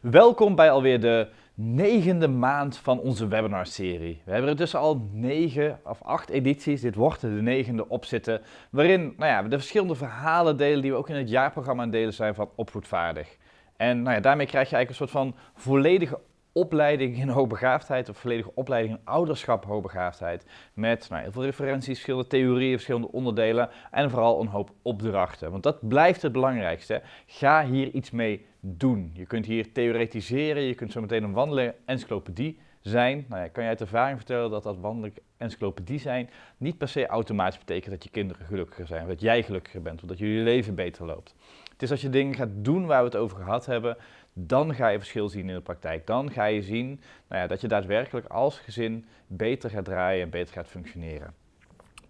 Welkom bij alweer de negende maand van onze webinarserie. We hebben er dus al negen of acht edities, dit wordt de negende, op zitten, waarin nou ja, we de verschillende verhalen delen die we ook in het jaarprogramma aan delen zijn van Opvoedvaardig. En nou ja, daarmee krijg je eigenlijk een soort van volledige opleiding in hoogbegaafdheid, of volledige opleiding in ouderschap hoogbegaafdheid. Met nou, heel veel referenties, verschillende theorieën, verschillende onderdelen en vooral een hoop opdrachten. Want dat blijft het belangrijkste. Ga hier iets mee doen. Je kunt hier theoretiseren, je kunt zo meteen een wandelende encyclopedie zijn. Nou ja, kan je uit ervaring vertellen dat dat wandelende encyclopedie zijn niet per se automatisch betekent dat je kinderen gelukkiger zijn, dat jij gelukkiger bent, of dat jullie leven beter loopt. Het is als je dingen gaat doen waar we het over gehad hebben, dan ga je verschil zien in de praktijk. Dan ga je zien nou ja, dat je daadwerkelijk als gezin beter gaat draaien en beter gaat functioneren.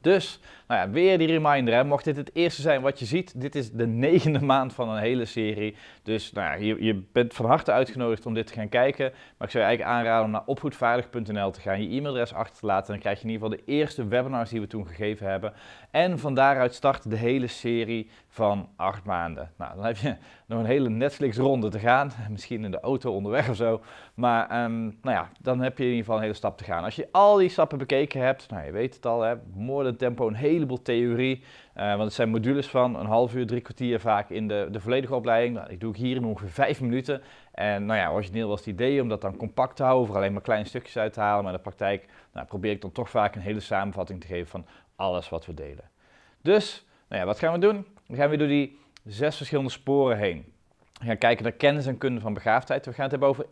Dus, nou ja, weer die reminder, hè. mocht dit het eerste zijn wat je ziet, dit is de negende maand van een hele serie. Dus nou ja, je, je bent van harte uitgenodigd om dit te gaan kijken. Maar ik zou je eigenlijk aanraden om naar opvoedvaardig.nl te gaan, je e-mailadres achter te laten. En dan krijg je in ieder geval de eerste webinars die we toen gegeven hebben. En van daaruit start de hele serie van acht maanden. Nou, dan heb je nog een hele Netflix-ronde te gaan. Misschien in de auto onderweg of zo. Maar um, nou ja, dan heb je in ieder geval een hele stap te gaan. Als je al die stappen bekeken hebt, nou je weet het al, hè, moorden tempo, een heleboel theorie. Uh, want het zijn modules van een half uur, drie kwartier vaak in de, de volledige opleiding. Nou, ik doe hier in ongeveer vijf minuten. En nou ja, origineel was het idee om dat dan compact te houden, voor alleen maar kleine stukjes uit te halen. Maar in de praktijk nou, probeer ik dan toch vaak een hele samenvatting te geven van alles wat we delen. Dus, nou ja, wat gaan we doen? Dan gaan we door die zes verschillende sporen heen. We gaan kijken naar kennis en kunde van begaafdheid. We gaan het hebben over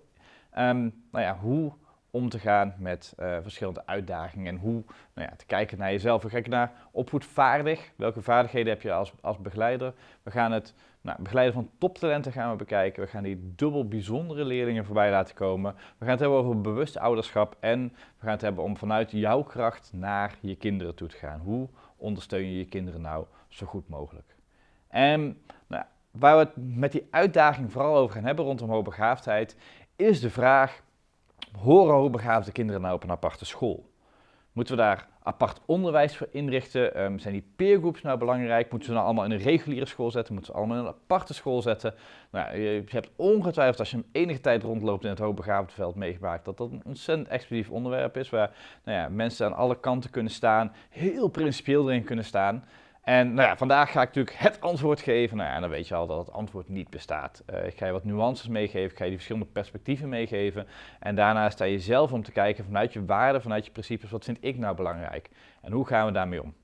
um, nou ja, hoe om te gaan met uh, verschillende uitdagingen en hoe nou ja, te kijken naar jezelf. We kijken naar opvoedvaardig. Welke vaardigheden heb je als, als begeleider? We gaan het nou, begeleiden van toptalenten gaan we bekijken. We gaan die dubbel bijzondere leerlingen voorbij laten komen. We gaan het hebben over bewust ouderschap en we gaan het hebben om vanuit jouw kracht naar je kinderen toe te gaan. Hoe ondersteun je je kinderen nou zo goed mogelijk? En nou, waar we het met die uitdaging vooral over gaan hebben rondom hoogbegaafdheid, is de vraag, horen hoogbegaafde kinderen nou op een aparte school? Moeten we daar apart onderwijs voor inrichten? Um, zijn die peergroups nou belangrijk? Moeten we nou allemaal in een reguliere school zetten? Moeten we allemaal in een aparte school zetten? Nou, je, hebt ongetwijfeld als je een enige tijd rondloopt in het hoogbegaafdveld meegemaakt dat dat een ontzettend explosief onderwerp is waar nou ja, mensen aan alle kanten kunnen staan, heel principieel erin kunnen staan. En nou ja, vandaag ga ik natuurlijk het antwoord geven. Nou ja, dan weet je al dat het antwoord niet bestaat. Uh, ik ga je wat nuances meegeven, ik ga je die verschillende perspectieven meegeven. En daarna sta je zelf om te kijken vanuit je waarden, vanuit je principes, wat vind ik nou belangrijk? En hoe gaan we daarmee om?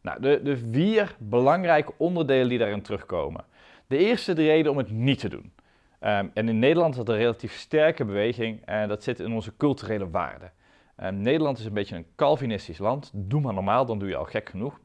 Nou, de, de vier belangrijke onderdelen die daarin terugkomen. De eerste de reden om het niet te doen. Um, en in Nederland is dat een relatief sterke beweging en dat zit in onze culturele waarden. Um, Nederland is een beetje een Calvinistisch land. Doe maar normaal, dan doe je al gek genoeg.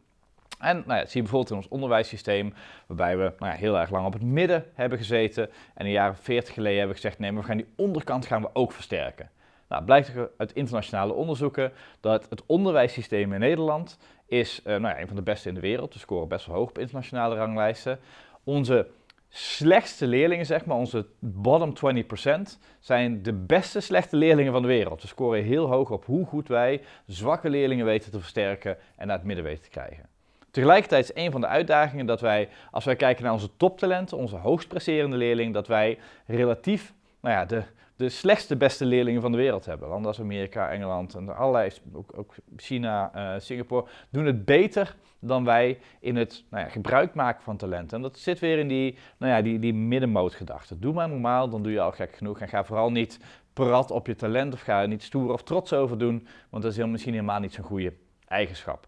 En nou ja, dat zie je bijvoorbeeld in ons onderwijssysteem, waarbij we nou ja, heel erg lang op het midden hebben gezeten. En een jaar 40 geleden hebben we gezegd, nee, maar we gaan die onderkant gaan we ook versterken. Nou, blijkt uit internationale onderzoeken dat het onderwijssysteem in Nederland is uh, nou ja, een van de beste in de wereld. We scoren best wel hoog op internationale ranglijsten. Onze slechtste leerlingen, zeg maar, onze bottom 20%, zijn de beste slechte leerlingen van de wereld. We scoren heel hoog op hoe goed wij zwakke leerlingen weten te versterken en naar het midden weten te krijgen. Tegelijkertijd is een van de uitdagingen dat wij, als wij kijken naar onze toptalenten, onze hoogst leerlingen, dat wij relatief nou ja, de, de slechtste beste leerlingen van de wereld hebben. Landen als Amerika, Engeland en allerlei, ook, ook China, uh, Singapore, doen het beter dan wij in het nou ja, gebruik maken van talenten. En dat zit weer in die, nou ja, die, die middenmootgedachte. Doe maar normaal, dan doe je al gek genoeg. En ga vooral niet prat op je talent of ga er niet stoer of trots over doen, want dat is heel, misschien helemaal niet zo'n goede eigenschap.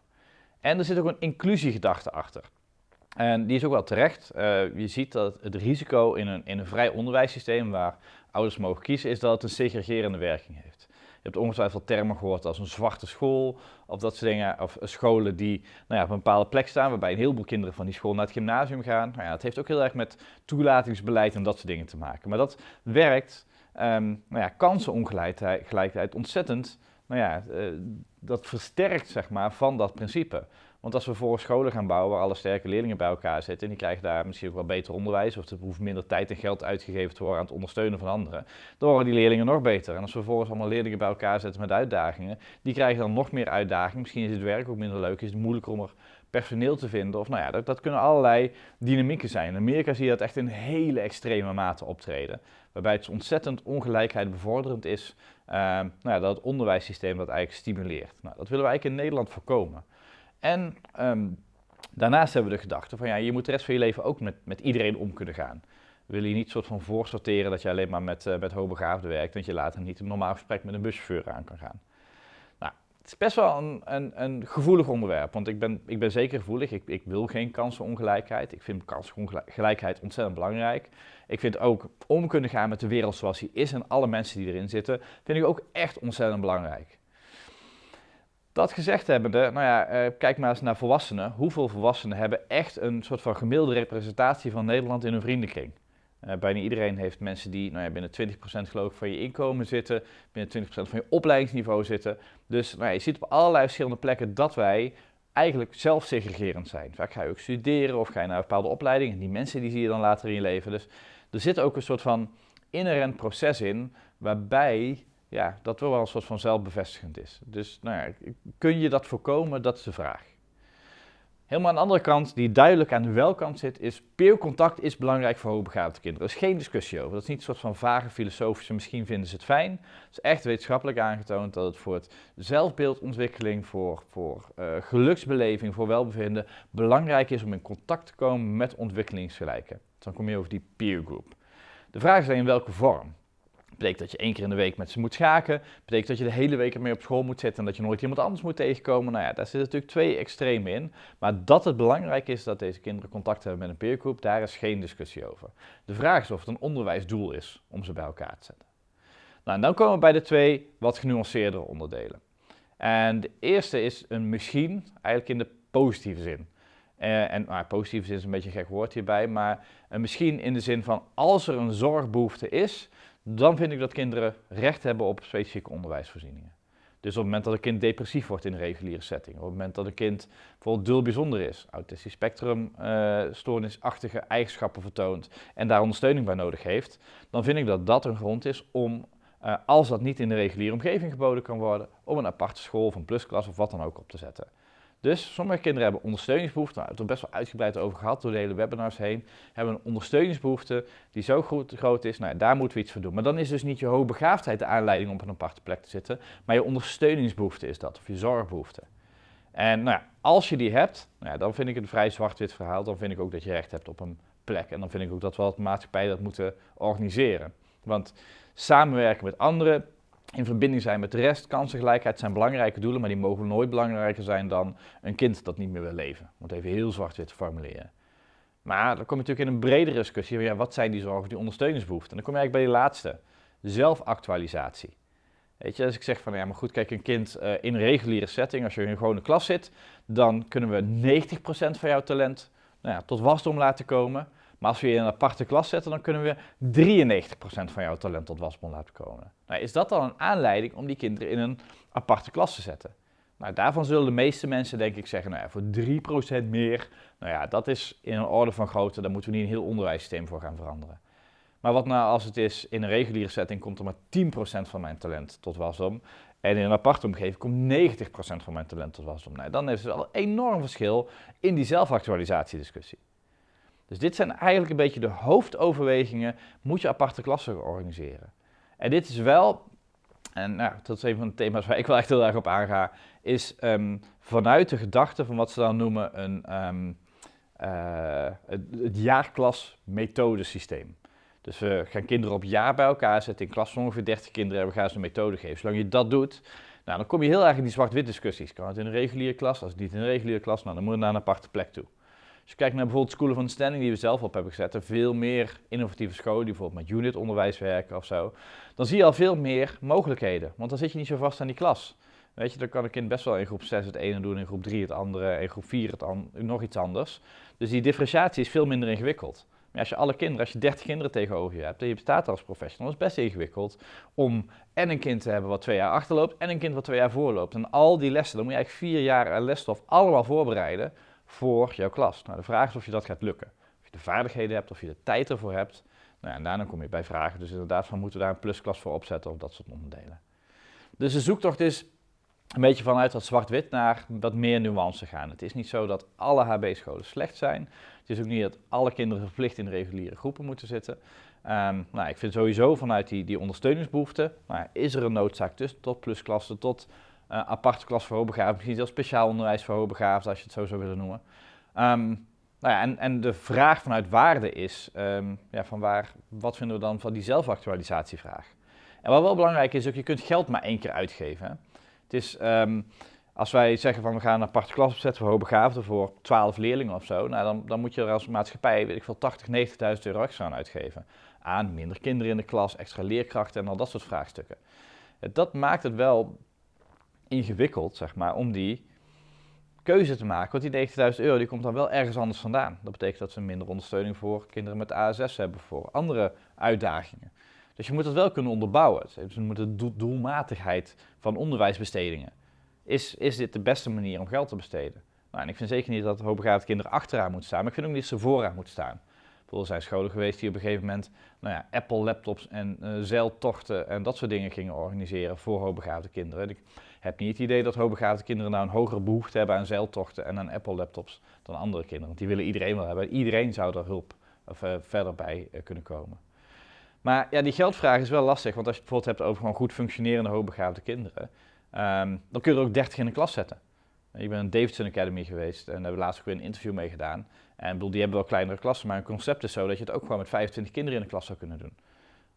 En er zit ook een inclusiegedachte achter. En die is ook wel terecht. Uh, je ziet dat het risico in een, in een vrij onderwijssysteem waar ouders mogen kiezen, is dat het een segregerende werking heeft. Je hebt ongetwijfeld termen gehoord als een zwarte school of dat soort dingen. Of scholen die nou ja, op een bepaalde plek staan, waarbij een heleboel kinderen van die school naar het gymnasium gaan. Nou ja, het heeft ook heel erg met toelatingsbeleid en dat soort dingen te maken. Maar dat werkt, um, nou ja, kansenongelijkheid ontzettend nou ja, uh, dat versterkt zeg maar van dat principe. Want als we voor scholen gaan bouwen waar alle sterke leerlingen bij elkaar zitten, en die krijgen daar misschien ook wel beter onderwijs, of er hoeft minder tijd en geld uitgegeven te worden aan het ondersteunen van anderen, dan worden die leerlingen nog beter. En als we vervolgens allemaal leerlingen bij elkaar zetten met uitdagingen, die krijgen dan nog meer uitdagingen. Misschien is het werk ook minder leuk, is het moeilijker om er personeel te vinden. Of nou ja, dat, dat kunnen allerlei dynamieken zijn. In Amerika zie je dat echt in hele extreme mate optreden. Waarbij het ontzettend ongelijkheid bevorderend is. Uh, nou ja, dat het onderwijssysteem dat eigenlijk stimuleert. Nou, dat willen we eigenlijk in Nederland voorkomen. En um, daarnaast hebben we de gedachte van ja, je moet de rest van je leven ook met, met iedereen om kunnen gaan. Willen je niet soort van voorsorteren dat je alleen maar met, uh, met hoogbegaafden werkt, dat je later niet een normaal gesprek met een buschauffeur aan kan gaan. Nou, het is best wel een, een, een gevoelig onderwerp, want ik ben, ik ben zeker gevoelig. Ik, ik wil geen kansenongelijkheid. Ik vind kansenongelijkheid ontzettend belangrijk. Ik vind ook om kunnen gaan met de wereld zoals die is en alle mensen die erin zitten, vind ik ook echt ontzettend belangrijk. Dat gezegd hebbende, nou ja, eh, kijk maar eens naar volwassenen. Hoeveel volwassenen hebben echt een soort van gemiddelde representatie van Nederland in hun vriendenkring? Uh, bijna iedereen heeft mensen die nou ja, binnen 20% geloof ik van je inkomen zitten, binnen 20% van je opleidingsniveau zitten. Dus nou ja, je ziet op allerlei verschillende plekken dat wij eigenlijk zelfsegregerend zijn. Vaak ga je ook studeren of ga je naar een bepaalde opleiding en die mensen die zie je dan later in je leven. Dus er zit ook een soort van inherent proces in waarbij ja, dat wel een soort van zelfbevestigend is. Dus nou ja, kun je dat voorkomen? Dat is de vraag. Helemaal aan de andere kant, die duidelijk aan de welkant zit, is peercontact is belangrijk voor hoogbegaafde kinderen. Er is geen discussie over. Dat is niet een soort van vage filosofische, misschien vinden ze het fijn. Het is echt wetenschappelijk aangetoond dat het voor het zelfbeeldontwikkeling, voor, voor uh, geluksbeleving, voor welbevinden belangrijk is om in contact te komen met ontwikkelingsgelijken. Dan kom je over die peer group. De vraag is dan in welke vorm betekent dat je één keer in de week met ze moet schaken. betekent dat je de hele week ermee op school moet zitten en dat je nooit iemand anders moet tegenkomen. Nou ja, daar zitten natuurlijk twee extremen in. Maar dat het belangrijk is dat deze kinderen contact hebben met een peergroep, daar is geen discussie over. De vraag is of het een onderwijsdoel is om ze bij elkaar te zetten. Nou, en dan komen we bij de twee wat genuanceerdere onderdelen. En de eerste is een misschien, eigenlijk in de positieve zin. Uh, en nou, positieve zin is een beetje een gek woord hierbij, maar een misschien in de zin van als er een zorgbehoefte is, dan vind ik dat kinderen recht hebben op specifieke onderwijsvoorzieningen. Dus op het moment dat een kind depressief wordt in een reguliere setting, op het moment dat een kind bijvoorbeeld dul bijzonder is, autistisch spectrum, uh, stoornisachtige eigenschappen vertoont en daar ondersteuning bij nodig heeft, dan vind ik dat dat een grond is om, uh, als dat niet in de reguliere omgeving geboden kan worden, om een aparte school of een plusklas of wat dan ook op te zetten. Dus sommige kinderen hebben ondersteuningsbehoeften, nou, we hebben het best wel uitgebreid over gehad door de hele webinars heen, hebben een ondersteuningsbehoefte die zo groot, groot is, nou, daar moeten we iets voor doen. Maar dan is dus niet je hoogbegaafdheid de aanleiding om op een aparte plek te zitten, maar je ondersteuningsbehoefte is dat, of je zorgbehoefte. En nou ja, als je die hebt, nou ja, dan vind ik het een vrij zwart-wit verhaal, dan vind ik ook dat je recht hebt op een plek. En dan vind ik ook dat we als maatschappij dat moeten organiseren. Want samenwerken met anderen in verbinding zijn met de rest. Kansengelijkheid zijn belangrijke doelen, maar die mogen nooit belangrijker zijn dan een kind dat niet meer wil leven. Om het even heel zwart-wit te formuleren. Maar dan kom je natuurlijk in een bredere discussie. Ja, wat zijn die zorgen, die ondersteuningsbehoeften? En dan kom je eigenlijk bij die laatste. Zelfactualisatie. Weet je, als ik zeg van ja, maar goed, kijk, een kind uh, in een reguliere setting, als je in een gewone klas zit, dan kunnen we 90% van jouw talent nou ja, tot wasdom laten komen. Maar als we je in een aparte klas zetten, dan kunnen we 93% van jouw talent tot wasbon laten komen. Nou, is dat dan een aanleiding om die kinderen in een aparte klas te zetten? Nou, daarvan zullen de meeste mensen denk ik zeggen, nou ja, voor 3% meer, nou ja, dat is in een orde van grootte, daar moeten we niet een heel onderwijssysteem voor gaan veranderen. Maar wat nou als het is, in een reguliere setting komt er maar 10% van mijn talent tot wasdom, en in een aparte omgeving komt 90% van mijn talent tot wasdom. Nou, dan is er al een enorm verschil in die zelfactualisatiediscussie. Dus dit zijn eigenlijk een beetje de hoofdoverwegingen, moet je aparte klassen organiseren. En dit is wel, en nou, dat is een van de thema's waar ik wel echt heel erg op aanga, is um, vanuit de gedachte van wat ze dan noemen een, um, het, het jaarklas-methodesysteem. Dus we gaan kinderen op jaar bij elkaar zetten, in klas van ongeveer 30 kinderen en we gaan ze een methode geven. Zolang je dat doet, nou, dan kom je heel erg in die zwart-wit discussies. Kan het in een reguliere klas? Als het niet in een reguliere klas, nou, dan moet je naar een aparte plek toe. Als je kijkt naar bijvoorbeeld School of Understanding die we zelf op hebben gezet, en veel meer innovatieve scholen die bijvoorbeeld met unit onderwijs werken of zo, dan zie je al veel meer mogelijkheden. Want dan zit je niet zo vast aan die klas. Weet je, dan kan een kind best wel in groep 6 het ene doen, in groep 3 het andere, in groep 4 het nog iets anders. Dus die differentiatie is veel minder ingewikkeld. Maar als je alle kinderen, als je 30 kinderen tegenover je hebt en je bestaat als professional, is best ingewikkeld om en een kind te hebben wat twee jaar achterloopt en een kind wat twee jaar voorloopt. En al die lessen, dan moet je eigenlijk vier jaar lesstof allemaal voorbereiden voor jouw klas. Nou, de vraag is of je dat gaat lukken. Of je de vaardigheden hebt, of je de tijd ervoor hebt. Nou, en daarna kom je bij vragen. Dus inderdaad, van moeten we daar een plusklas voor opzetten of dat soort onderdelen. Dus de zoektocht is een beetje vanuit dat zwart-wit naar wat meer nuance gaan. Het is niet zo dat alle HB-scholen slecht zijn. Het is ook niet dat alle kinderen verplicht in reguliere groepen moeten zitten. Um, nou, ik vind sowieso vanuit die, die ondersteuningsbehoefte, nou, is er een noodzaak tussen tot plusklassen, tot aparte klas voor hoogbegaafden, misschien zelfs speciaal onderwijs voor hoogbegaafden, als je het zo zou willen noemen. Um, nou ja, en, en de vraag vanuit waarde is, um, ja, van waar, wat vinden we dan van die zelfactualisatievraag? En wat wel belangrijk is, ook je kunt geld maar één keer uitgeven. Het is, um, als wij zeggen van we gaan een aparte klas opzetten voor hoogbegaafden voor 12 leerlingen of zo, nou dan, dan moet je er als maatschappij, weet ik veel, 80, 90.000 euro extra aan uitgeven. Aan minder kinderen in de klas, extra leerkrachten en al dat soort vraagstukken. Dat maakt het wel ingewikkeld, zeg maar, om die keuze te maken. Want die 90.000 euro die komt dan wel ergens anders vandaan. Dat betekent dat ze minder ondersteuning voor kinderen met ASS hebben, voor andere uitdagingen. Dus je moet dat wel kunnen onderbouwen. Dus je moet de doelmatigheid van onderwijsbestedingen. Is, is dit de beste manier om geld te besteden? Nou, en ik vind zeker niet dat hoogbegaafde kinderen achteraan moeten staan, maar ik vind ook niet dat ze vooraan moeten staan. Bijvoorbeeld zijn scholen geweest die op een gegeven moment nou ja, Apple laptops en uh, zeiltochten en dat soort dingen gingen organiseren voor hoogbegaafde kinderen. Ik heb niet het idee dat hoogbegaafde kinderen nou een hogere behoefte hebben aan zeiltochten en aan Apple laptops dan andere kinderen. Want die willen iedereen wel hebben. Iedereen zou er hulp of, uh, verder bij uh, kunnen komen. Maar ja, die geldvraag is wel lastig, want als je het bijvoorbeeld hebt over gewoon goed functionerende hoogbegaafde kinderen, um, dan kun je er ook 30 in de klas zetten. Ik ben in Davidson Academy geweest en daar hebben we laatst ook weer een interview mee gedaan. En bedoel, die hebben wel kleinere klassen, maar hun concept is zo dat je het ook gewoon met 25 kinderen in de klas zou kunnen doen.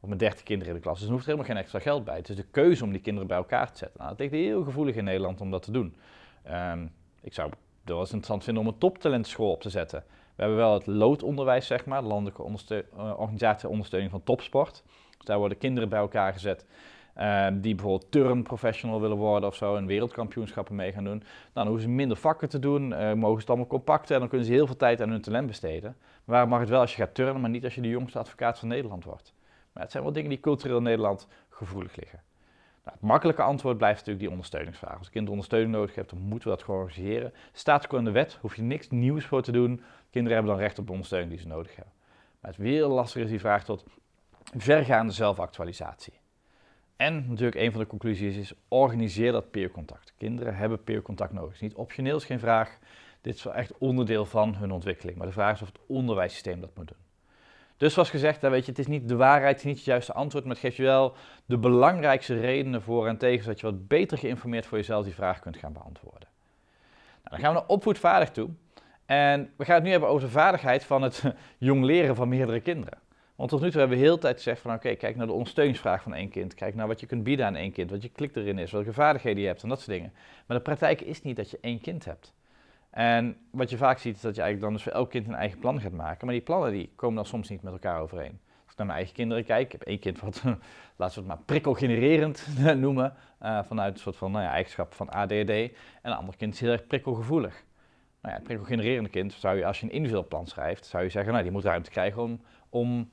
Of met 30 kinderen in de klas. Dus er hoeft helemaal geen extra geld bij. Het is de keuze om die kinderen bij elkaar te zetten. Nou, dat ligt heel gevoelig in Nederland om dat te doen. Um, ik zou het wel eens interessant vinden om een toptalentschool op te zetten. We hebben wel het loodonderwijs, zeg maar, de landelijke ondersteu uh, organisatie ondersteuning van topsport. Dus daar worden kinderen bij elkaar gezet uh, die bijvoorbeeld turnprofessional willen worden of zo en wereldkampioenschappen mee gaan doen. Dan hoeven ze minder vakken te doen, uh, mogen ze het allemaal compacten en dan kunnen ze heel veel tijd aan hun talent besteden. Maar waar mag het wel als je gaat turnen, maar niet als je de jongste advocaat van Nederland wordt. Maar het zijn wel dingen die cultureel in Nederland gevoelig liggen. Nou, het makkelijke antwoord blijft natuurlijk die ondersteuningsvraag. Als een kind ondersteuning nodig heeft, dan moeten we dat gewoon organiseren. Staat ook in de wet, hoef je niks nieuws voor te doen. Kinderen hebben dan recht op de ondersteuning die ze nodig hebben. Maar het weer lastig is die vraag tot vergaande zelfactualisatie. En natuurlijk een van de conclusies is, organiseer dat peercontact. Kinderen hebben peercontact nodig. Het is niet optioneel, is geen vraag. Dit is wel echt onderdeel van hun ontwikkeling. Maar de vraag is of het onderwijssysteem dat moet doen. Dus zoals gezegd, weet je, het is niet de waarheid, het is niet het juiste antwoord, maar het geeft je wel de belangrijkste redenen voor en tegen, zodat je wat beter geïnformeerd voor jezelf die vraag kunt gaan beantwoorden. Nou, dan gaan we naar opvoedvaardig toe. En we gaan het nu hebben over de vaardigheid van het jong leren van meerdere kinderen. Want tot nu toe hebben we heel tijd gezegd van oké, kijk naar de ondersteuningsvraag van één kind. Kijk naar wat je kunt bieden aan één kind, wat je klik erin is, welke vaardigheden je hebt en dat soort dingen. Maar de praktijk is niet dat je één kind hebt. En wat je vaak ziet is dat je eigenlijk dan dus voor elk kind een eigen plan gaat maken. Maar die plannen die komen dan soms niet met elkaar overeen. Als ik naar mijn eigen kinderen kijk, ik heb één kind wat, laten we het maar prikkelgenererend noemen. Uh, vanuit een soort van nou ja, eigenschap van ADD. En een ander kind is heel erg prikkelgevoelig. Nou ja, het kind zou je, als je een individueel plan schrijft, zou je zeggen, nou die moet ruimte krijgen om, om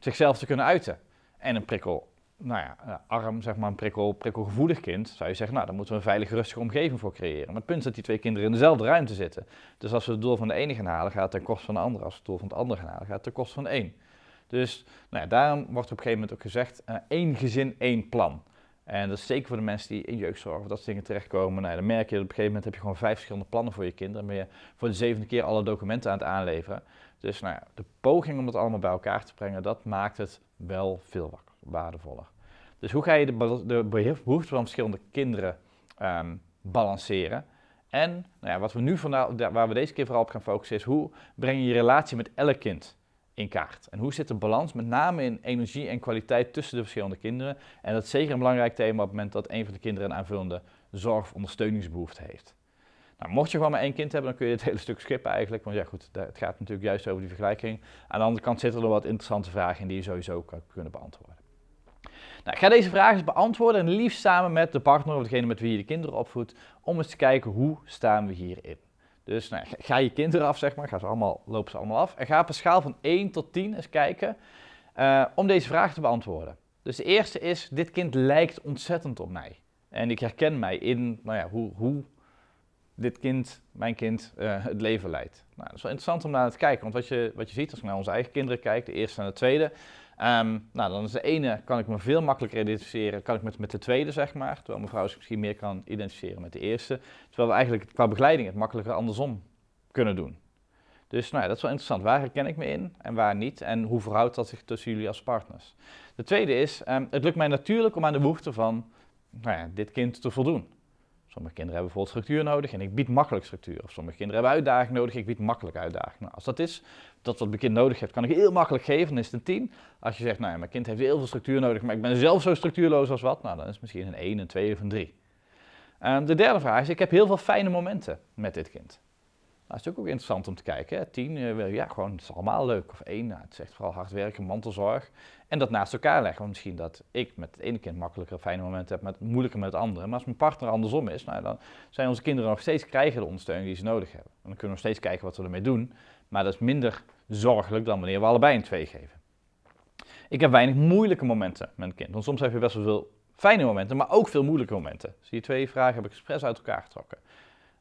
zichzelf te kunnen uiten. En een prikkel, nou ja, eh, arm, zeg maar, een prikkel, prikkelgevoelig kind, zou je zeggen, nou, daar moeten we een veilige, rustige omgeving voor creëren. Maar het punt is dat die twee kinderen in dezelfde ruimte zitten. Dus als we het doel van de ene gaan halen, gaat het ten koste van de andere. Als we het doel van het andere gaan halen, gaat het ten koste van de een. Dus nou ja, daarom wordt op een gegeven moment ook gezegd, uh, één gezin, één plan. En dat is zeker voor de mensen die in jeugdzorg of dat soort dingen terechtkomen. Nou, dan merk je dat op een gegeven moment heb je gewoon vijf verschillende plannen voor je kinderen. Dan ben je voor de zevende keer alle documenten aan het aanleveren. Dus nou de poging om dat allemaal bij elkaar te brengen, dat maakt het wel veel waardevoller. Dus hoe ga je de, de behoeften van verschillende kinderen um, balanceren? En nou ja, wat we nu vandaag, waar we deze keer vooral op gaan focussen is hoe breng je je relatie met elk kind in kaart? En hoe zit de balans met name in energie en kwaliteit tussen de verschillende kinderen? En dat is zeker een belangrijk thema op het moment dat een van de kinderen een aanvullende zorg- of ondersteuningsbehoefte heeft. Nou, mocht je gewoon maar één kind hebben, dan kun je het hele stuk skippen eigenlijk. Want ja goed, het gaat natuurlijk juist over die vergelijking. Aan de andere kant zitten er wat interessante vragen in die je sowieso kan kunnen beantwoorden. Nou, ga deze vragen eens beantwoorden en liefst samen met de partner of degene met wie je de kinderen opvoedt, om eens te kijken hoe staan we hierin. Dus nou, ga je kinderen af, zeg maar, ga ze allemaal, lopen ze allemaal af en ga op een schaal van 1 tot 10 eens kijken uh, om deze vraag te beantwoorden. Dus de eerste is, dit kind lijkt ontzettend op mij. En ik herken mij in nou ja, hoe, hoe dit kind, mijn kind, uh, het leven leidt. Nou, dat is wel interessant om naar te kijken, want wat je, wat je ziet als je naar onze eigen kinderen kijkt, de eerste en de tweede, Ehm, nou, dan is de ene kan ik me veel makkelijker identificeren, kan ik met, met de tweede zeg maar, terwijl mijn vrouw zich misschien meer kan identificeren met de eerste. Terwijl we eigenlijk qua begeleiding het makkelijker andersom kunnen doen. Dus nou ja, dat is wel interessant. Waar herken ik me in en waar niet? En hoe verhoudt dat zich tussen jullie als partners? De tweede is, um, het lukt mij natuurlijk om aan de behoeften van nou ja, dit kind te voldoen. Sommige kinderen hebben bijvoorbeeld structuur nodig en ik bied makkelijk structuur. Of sommige kinderen hebben uitdaging nodig, ik bied makkelijk uitdaging. Nou, als dat is, dat wat mijn kind nodig heeft, kan ik heel makkelijk geven, dan is het een 10. Als je zegt, nou ja, mijn kind heeft heel veel structuur nodig, maar ik ben zelf zo structuurloos als wat, nou dan is het misschien een 1, een 2 of een 3. Um, de derde vraag is, ik heb heel veel fijne momenten met dit kind. Nou, dat is natuurlijk ook interessant om te kijken. Hè. Tien, uh, ja, gewoon, het is allemaal leuk. Of één, nou, het is echt vooral hard werken, mantelzorg. En dat naast elkaar leggen. Want misschien dat ik met het ene kind makkelijker fijne momenten heb, met moeilijker met het andere. Maar als mijn partner andersom is, nou, dan zijn onze kinderen nog steeds krijgen de ondersteuning die ze nodig hebben. En dan kunnen we nog steeds kijken wat we ermee doen. Maar dat is minder zorgelijk dan wanneer we allebei een twee geven. Ik heb weinig moeilijke momenten met een kind. Want soms heb je best wel veel fijne momenten, maar ook veel moeilijke momenten. Dus die twee vragen heb ik expres uit elkaar getrokken.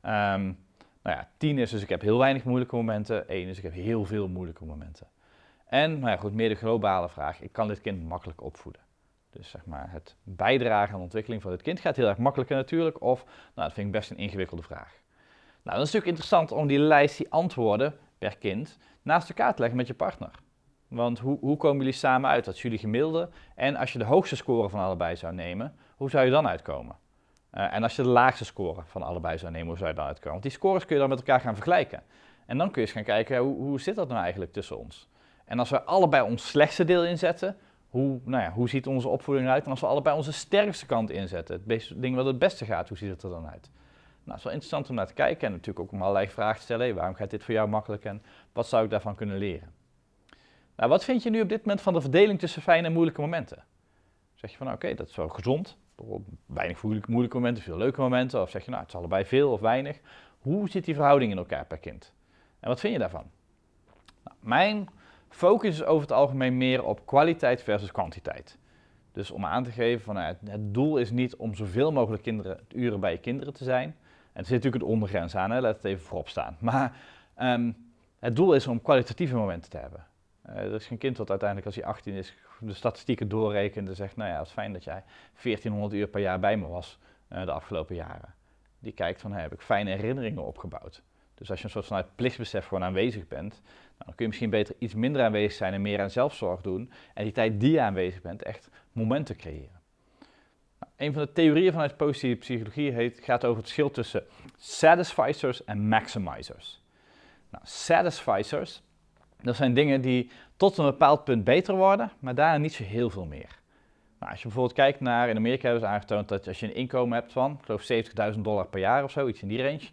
Um, nou ja, 10 is dus ik heb heel weinig moeilijke momenten, 1 is ik heb heel veel moeilijke momenten. En, nou ja, goed, meer de globale vraag, ik kan dit kind makkelijk opvoeden. Dus zeg maar, het bijdragen aan de ontwikkeling van het kind gaat heel erg makkelijk en natuurlijk, of, nou, dat vind ik best een ingewikkelde vraag. Nou, dan is het natuurlijk interessant om die lijst, die antwoorden per kind, naast elkaar te leggen met je partner. Want hoe, hoe komen jullie samen uit? Is jullie gemiddelde. En als je de hoogste score van allebei zou nemen, hoe zou je dan uitkomen? Uh, en als je de laagste score van allebei zou nemen, hoe zou je dan uitkomen? Want die scores kun je dan met elkaar gaan vergelijken. En dan kun je eens gaan kijken, hoe, hoe zit dat nou eigenlijk tussen ons? En als we allebei ons slechtste deel inzetten, hoe, nou ja, hoe ziet onze opvoeding eruit? En als we allebei onze sterkste kant inzetten, het ding wat het beste gaat, hoe ziet het er dan uit? Nou, het is wel interessant om naar te kijken en natuurlijk ook om allerlei vragen te stellen. Waarom gaat dit voor jou makkelijk en wat zou ik daarvan kunnen leren? Nou, wat vind je nu op dit moment van de verdeling tussen fijne en moeilijke momenten? Zeg je van, oké, dat is wel gezond, weinig moeilijke momenten, veel leuke momenten? Of zeg je nou, het is allebei veel of weinig? Hoe zit die verhouding in elkaar per kind? En wat vind je daarvan? Nou, mijn focus is over het algemeen meer op kwaliteit versus kwantiteit. Dus om aan te geven van nou, het doel is niet om zoveel mogelijk kinderen, uren bij je kinderen te zijn. En er zit natuurlijk een ondergrens aan, hè, laat het even voorop staan. Maar um, het doel is om kwalitatieve momenten te hebben. Uh, er is geen kind wat uiteindelijk als hij 18 is de statistieken doorrekent en zegt, nou ja, het is fijn dat jij 1400 uur per jaar bij me was uh, de afgelopen jaren. Die kijkt van, heb ik fijne herinneringen opgebouwd. Dus als je een soort vanuit plichtsbesef gewoon aanwezig bent, nou, dan kun je misschien beter iets minder aanwezig zijn en meer aan zelfzorg doen. En die tijd die je aanwezig bent, echt momenten creëren. Nou, een van de theorieën vanuit positieve psychologie heet, gaat over het verschil tussen satisficers en maximizers. Nou, satisficers dat zijn dingen die tot een bepaald punt beter worden, maar daarna niet zo heel veel meer. Nou, als je bijvoorbeeld kijkt naar, in Amerika hebben ze aangetoond dat als je een inkomen hebt van, ik geloof 70.000 dollar per jaar of zo, iets in die range.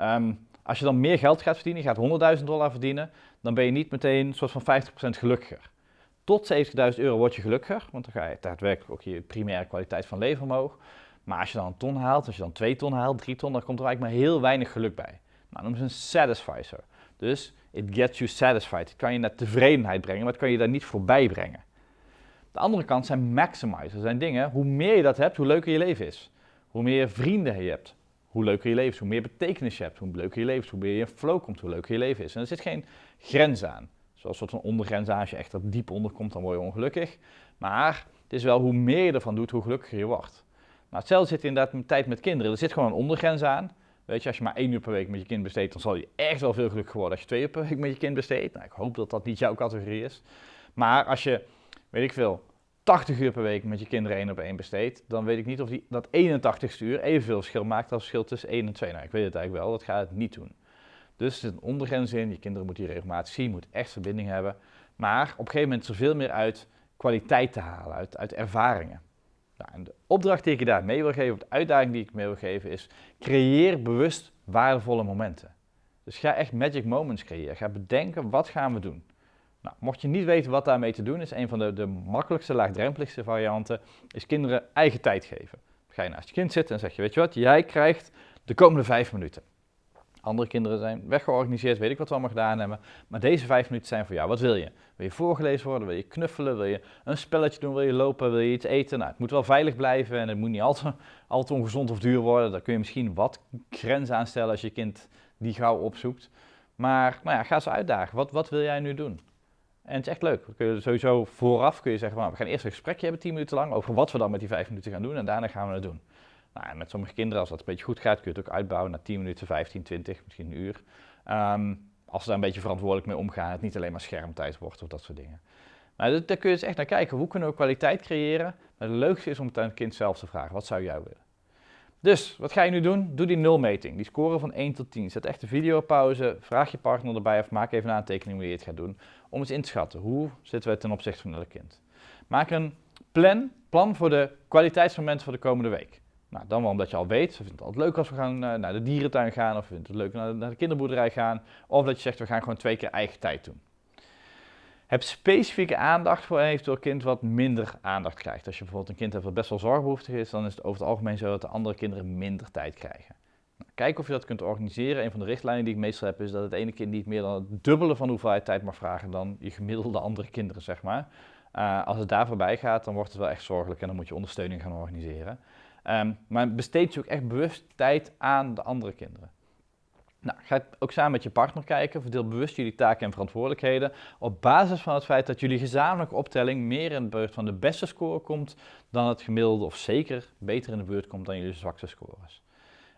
Um, als je dan meer geld gaat verdienen, je gaat 100.000 dollar verdienen, dan ben je niet meteen een soort van 50% gelukkiger. Tot 70.000 euro word je gelukkiger, want dan ga je daadwerkelijk ook je primaire kwaliteit van leven omhoog. Maar als je dan een ton haalt, als je dan 2 ton haalt, 3 ton, dan komt er eigenlijk maar heel weinig geluk bij. Nou, dat is een satisficer. Dus it gets you satisfied. Het kan je naar tevredenheid brengen, maar het kan je daar niet voorbij brengen. De andere kant zijn maximizers. Dat zijn dingen, hoe meer je dat hebt, hoe leuker je leven is. Hoe meer vrienden je hebt, hoe leuker je leven is. Hoe meer betekenis je hebt, hoe leuker je leven is. Hoe meer je in flow komt, hoe leuker je leven is. En er zit geen grens aan. Zoals een soort van ondergrens. Als je echt er diep onder komt, dan word je ongelukkig. Maar het is wel hoe meer je ervan doet, hoe gelukkiger je wordt. Nou, hetzelfde zit inderdaad met tijd met kinderen. Er zit gewoon een ondergrens aan. Weet je, als je maar één uur per week met je kind besteedt, dan zal je echt wel veel geluk worden als je twee uur per week met je kind besteedt. Nou, ik hoop dat dat niet jouw categorie is. Maar als je, weet ik veel, 80 uur per week met je kinderen één op één besteedt, dan weet ik niet of die, dat 81ste uur evenveel verschil maakt als verschil tussen 1 en 2. Nou, ik weet het eigenlijk wel, dat gaat het niet doen. Dus er zit een ondergrens in, je kinderen moeten je regelmatig zien, moet echt verbinding hebben. Maar op een gegeven moment er veel meer uit kwaliteit te halen, uit, uit ervaringen. Nou, en de opdracht die ik je daar mee wil geven, of de uitdaging die ik mee wil geven, is creëer bewust waardevolle momenten. Dus ga echt magic moments creëren. Ga bedenken, wat gaan we doen? Nou, mocht je niet weten wat daarmee te doen is, een van de, de makkelijkste, laagdrempeligste varianten, is kinderen eigen tijd geven. ga je naast je kind zitten en zeg je, weet je wat, jij krijgt de komende vijf minuten. Andere kinderen zijn weggeorganiseerd, weet ik wat we allemaal gedaan hebben. Maar deze vijf minuten zijn voor jou. Wat wil je? Wil je voorgelezen worden? Wil je knuffelen? Wil je een spelletje doen? Wil je lopen? Wil je iets eten? Nou, het moet wel veilig blijven en het moet niet al te, al te ongezond of duur worden. Daar kun je misschien wat grenzen aan stellen als je kind die gauw opzoekt. Maar nou ja, ga ze uitdagen. Wat, wat wil jij nu doen? En het is echt leuk. Kun je sowieso vooraf kun je zeggen, nou, we gaan eerst een gesprekje hebben, 10 minuten lang, over wat we dan met die 5 minuten gaan doen. En daarna gaan we het doen. Nou, met sommige kinderen, als dat een beetje goed gaat, kun je het ook uitbouwen naar 10 minuten, 15, 20, misschien een uur. Ehm, als ze daar een beetje verantwoordelijk mee omgaan, het niet alleen maar schermtijd wordt of dat soort dingen. Nou, daar kun je dus echt naar kijken. Hoe kunnen we kwaliteit creëren? Maar het leukste is om het aan het kind zelf te vragen. Wat zou jij willen? Dus, wat ga je nu doen? Doe die nulmeting. Die score van 1 tot 10. Zet echt de video pauze. Vraag je partner erbij of maak even een aantekening hoe je het gaat doen. Om eens in te schatten. Hoe zitten we ten opzichte van het kind? Maak een plan, plan voor de kwaliteitsmomenten voor de komende week. Nou, dan wel omdat je al weet, we vinden het altijd leuk als we gaan uh, naar de dierentuin gaan, of we vinden het leuk naar naar de kinderboerderij gaan, of dat je zegt we gaan gewoon twee keer eigen tijd doen. Heb specifieke aandacht voor een eventueel kind wat minder aandacht krijgt. Als je bijvoorbeeld een kind hebt wat best wel zorgbehoeftig is, dan is het over het algemeen zo dat de andere kinderen minder tijd krijgen. Nou, kijk of je dat kunt organiseren. Een van de richtlijnen die ik meestal heb is dat het ene kind niet meer dan het dubbele van de hoeveelheid tijd mag vragen dan je gemiddelde andere kinderen, zeg maar. Uh, als het daar voorbij gaat, dan wordt het wel echt zorgelijk en dan moet je ondersteuning gaan organiseren. Um, maar besteed je ook echt bewust tijd aan de andere kinderen. Nou, ga ook samen met je partner kijken, verdeel bewust jullie taken en verantwoordelijkheden op basis van het feit dat jullie gezamenlijke optelling meer in de buurt van de beste score komt dan het gemiddelde of zeker beter in de buurt komt dan jullie zwakste scores.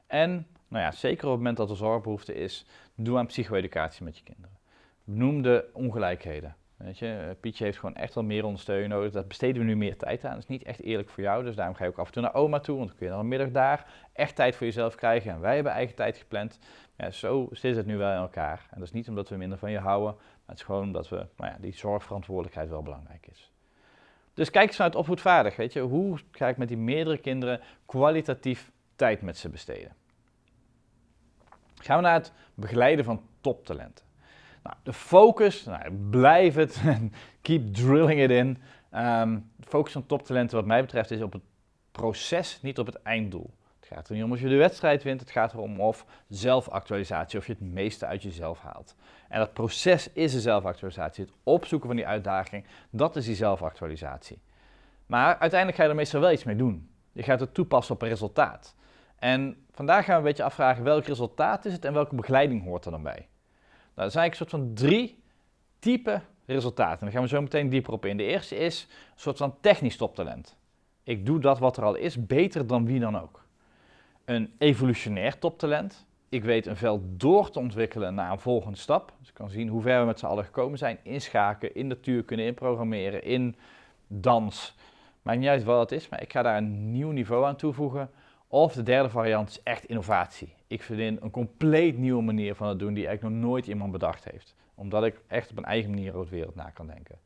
En nou ja, zeker op het moment dat er zorgbehoefte is, doe aan psycho-educatie met je kinderen. Benoem de ongelijkheden. Weet je, eh, Pietje heeft gewoon echt wel meer ondersteuning nodig. Dat besteden we nu meer tijd aan. Dat is niet echt eerlijk voor jou. Dus daarom ga je ook af en toe naar oma toe. Want dan kun je dan een middag daar echt tijd voor jezelf krijgen. En wij hebben eigen tijd gepland. Ja, zo zit het nu wel in elkaar. En dat is niet omdat we minder van je houden. Maar het is gewoon omdat we, nou ja, die zorgverantwoordelijkheid wel belangrijk is. Dus kijk eens het opvoedvaardig. Weet je, hoe ga ik met die meerdere kinderen kwalitatief tijd met ze besteden? Gaan we naar het begeleiden van toptalenten. Nou, de focus, nou, blijf het, keep drilling it in. Um, focus van toptalenten wat mij betreft is op het proces, niet op het einddoel. Het gaat er niet om of je de wedstrijd wint, het gaat erom of zelfactualisatie, of je het meeste uit jezelf haalt. En dat proces is de zelfactualisatie, het opzoeken van die uitdaging, dat is die zelfactualisatie. Maar uiteindelijk ga je er meestal wel iets mee doen. Je gaat het toepassen op een resultaat. En vandaag gaan we een beetje afvragen welk resultaat is het en welke begeleiding hoort er dan bij. Nou, dat zijn eigenlijk een soort van drie type resultaten. Daar gaan we zo meteen dieper op in. De eerste is een soort van technisch toptalent. Ik doe dat wat er al is beter dan wie dan ook. Een evolutionair toptalent. Ik weet een veld door te ontwikkelen naar een volgende stap. Dus ik kan zien hoe ver we met z'n allen gekomen zijn. In schaken, in natuurkunde, in programmeren, in dans. Maakt niet uit wat het is, maar ik ga daar een nieuw niveau aan toevoegen. Of de derde variant is echt innovatie ik vind een compleet nieuwe manier van het doen die eigenlijk nog nooit iemand bedacht heeft. Omdat ik echt op een eigen manier over de wereld na kan denken.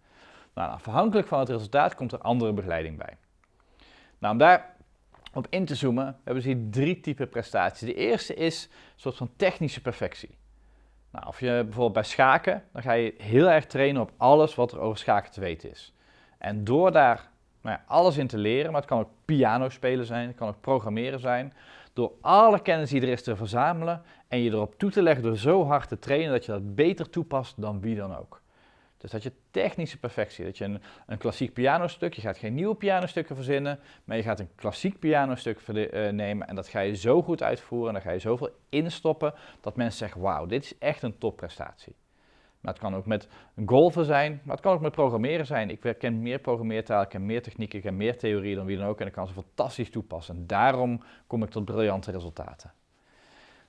Nou, afhankelijk van het resultaat komt er andere begeleiding bij. Nou, om daar op in te zoomen, hebben we hier drie typen prestaties. De eerste is een soort van technische perfectie. Nou, of je bijvoorbeeld bij schaken, dan ga je heel erg trainen op alles wat er over schaken te weten is. En door daar nou alles in te leren, maar het kan ook piano spelen zijn, het kan ook programmeren zijn, door alle kennis die er is te verzamelen en je erop toe te leggen door zo hard te trainen dat je dat beter toepast dan wie dan ook. Dus dat je technische perfectie, dat je een, een klassiek pianostuk, je gaat geen nieuwe pianostukken verzinnen, maar je gaat een klassiek pianostuk uh, nemen en dat ga je zo goed uitvoeren en dan ga je zoveel instoppen dat mensen zeggen, wauw, dit is echt een topprestatie. Maar het kan ook met golven zijn, maar het kan ook met programmeren zijn. Ik ken meer programmeertalen, ik ken meer technieken, ik ken meer theorie dan wie dan ook en ik kan ze fantastisch toepassen. En daarom kom ik tot briljante resultaten.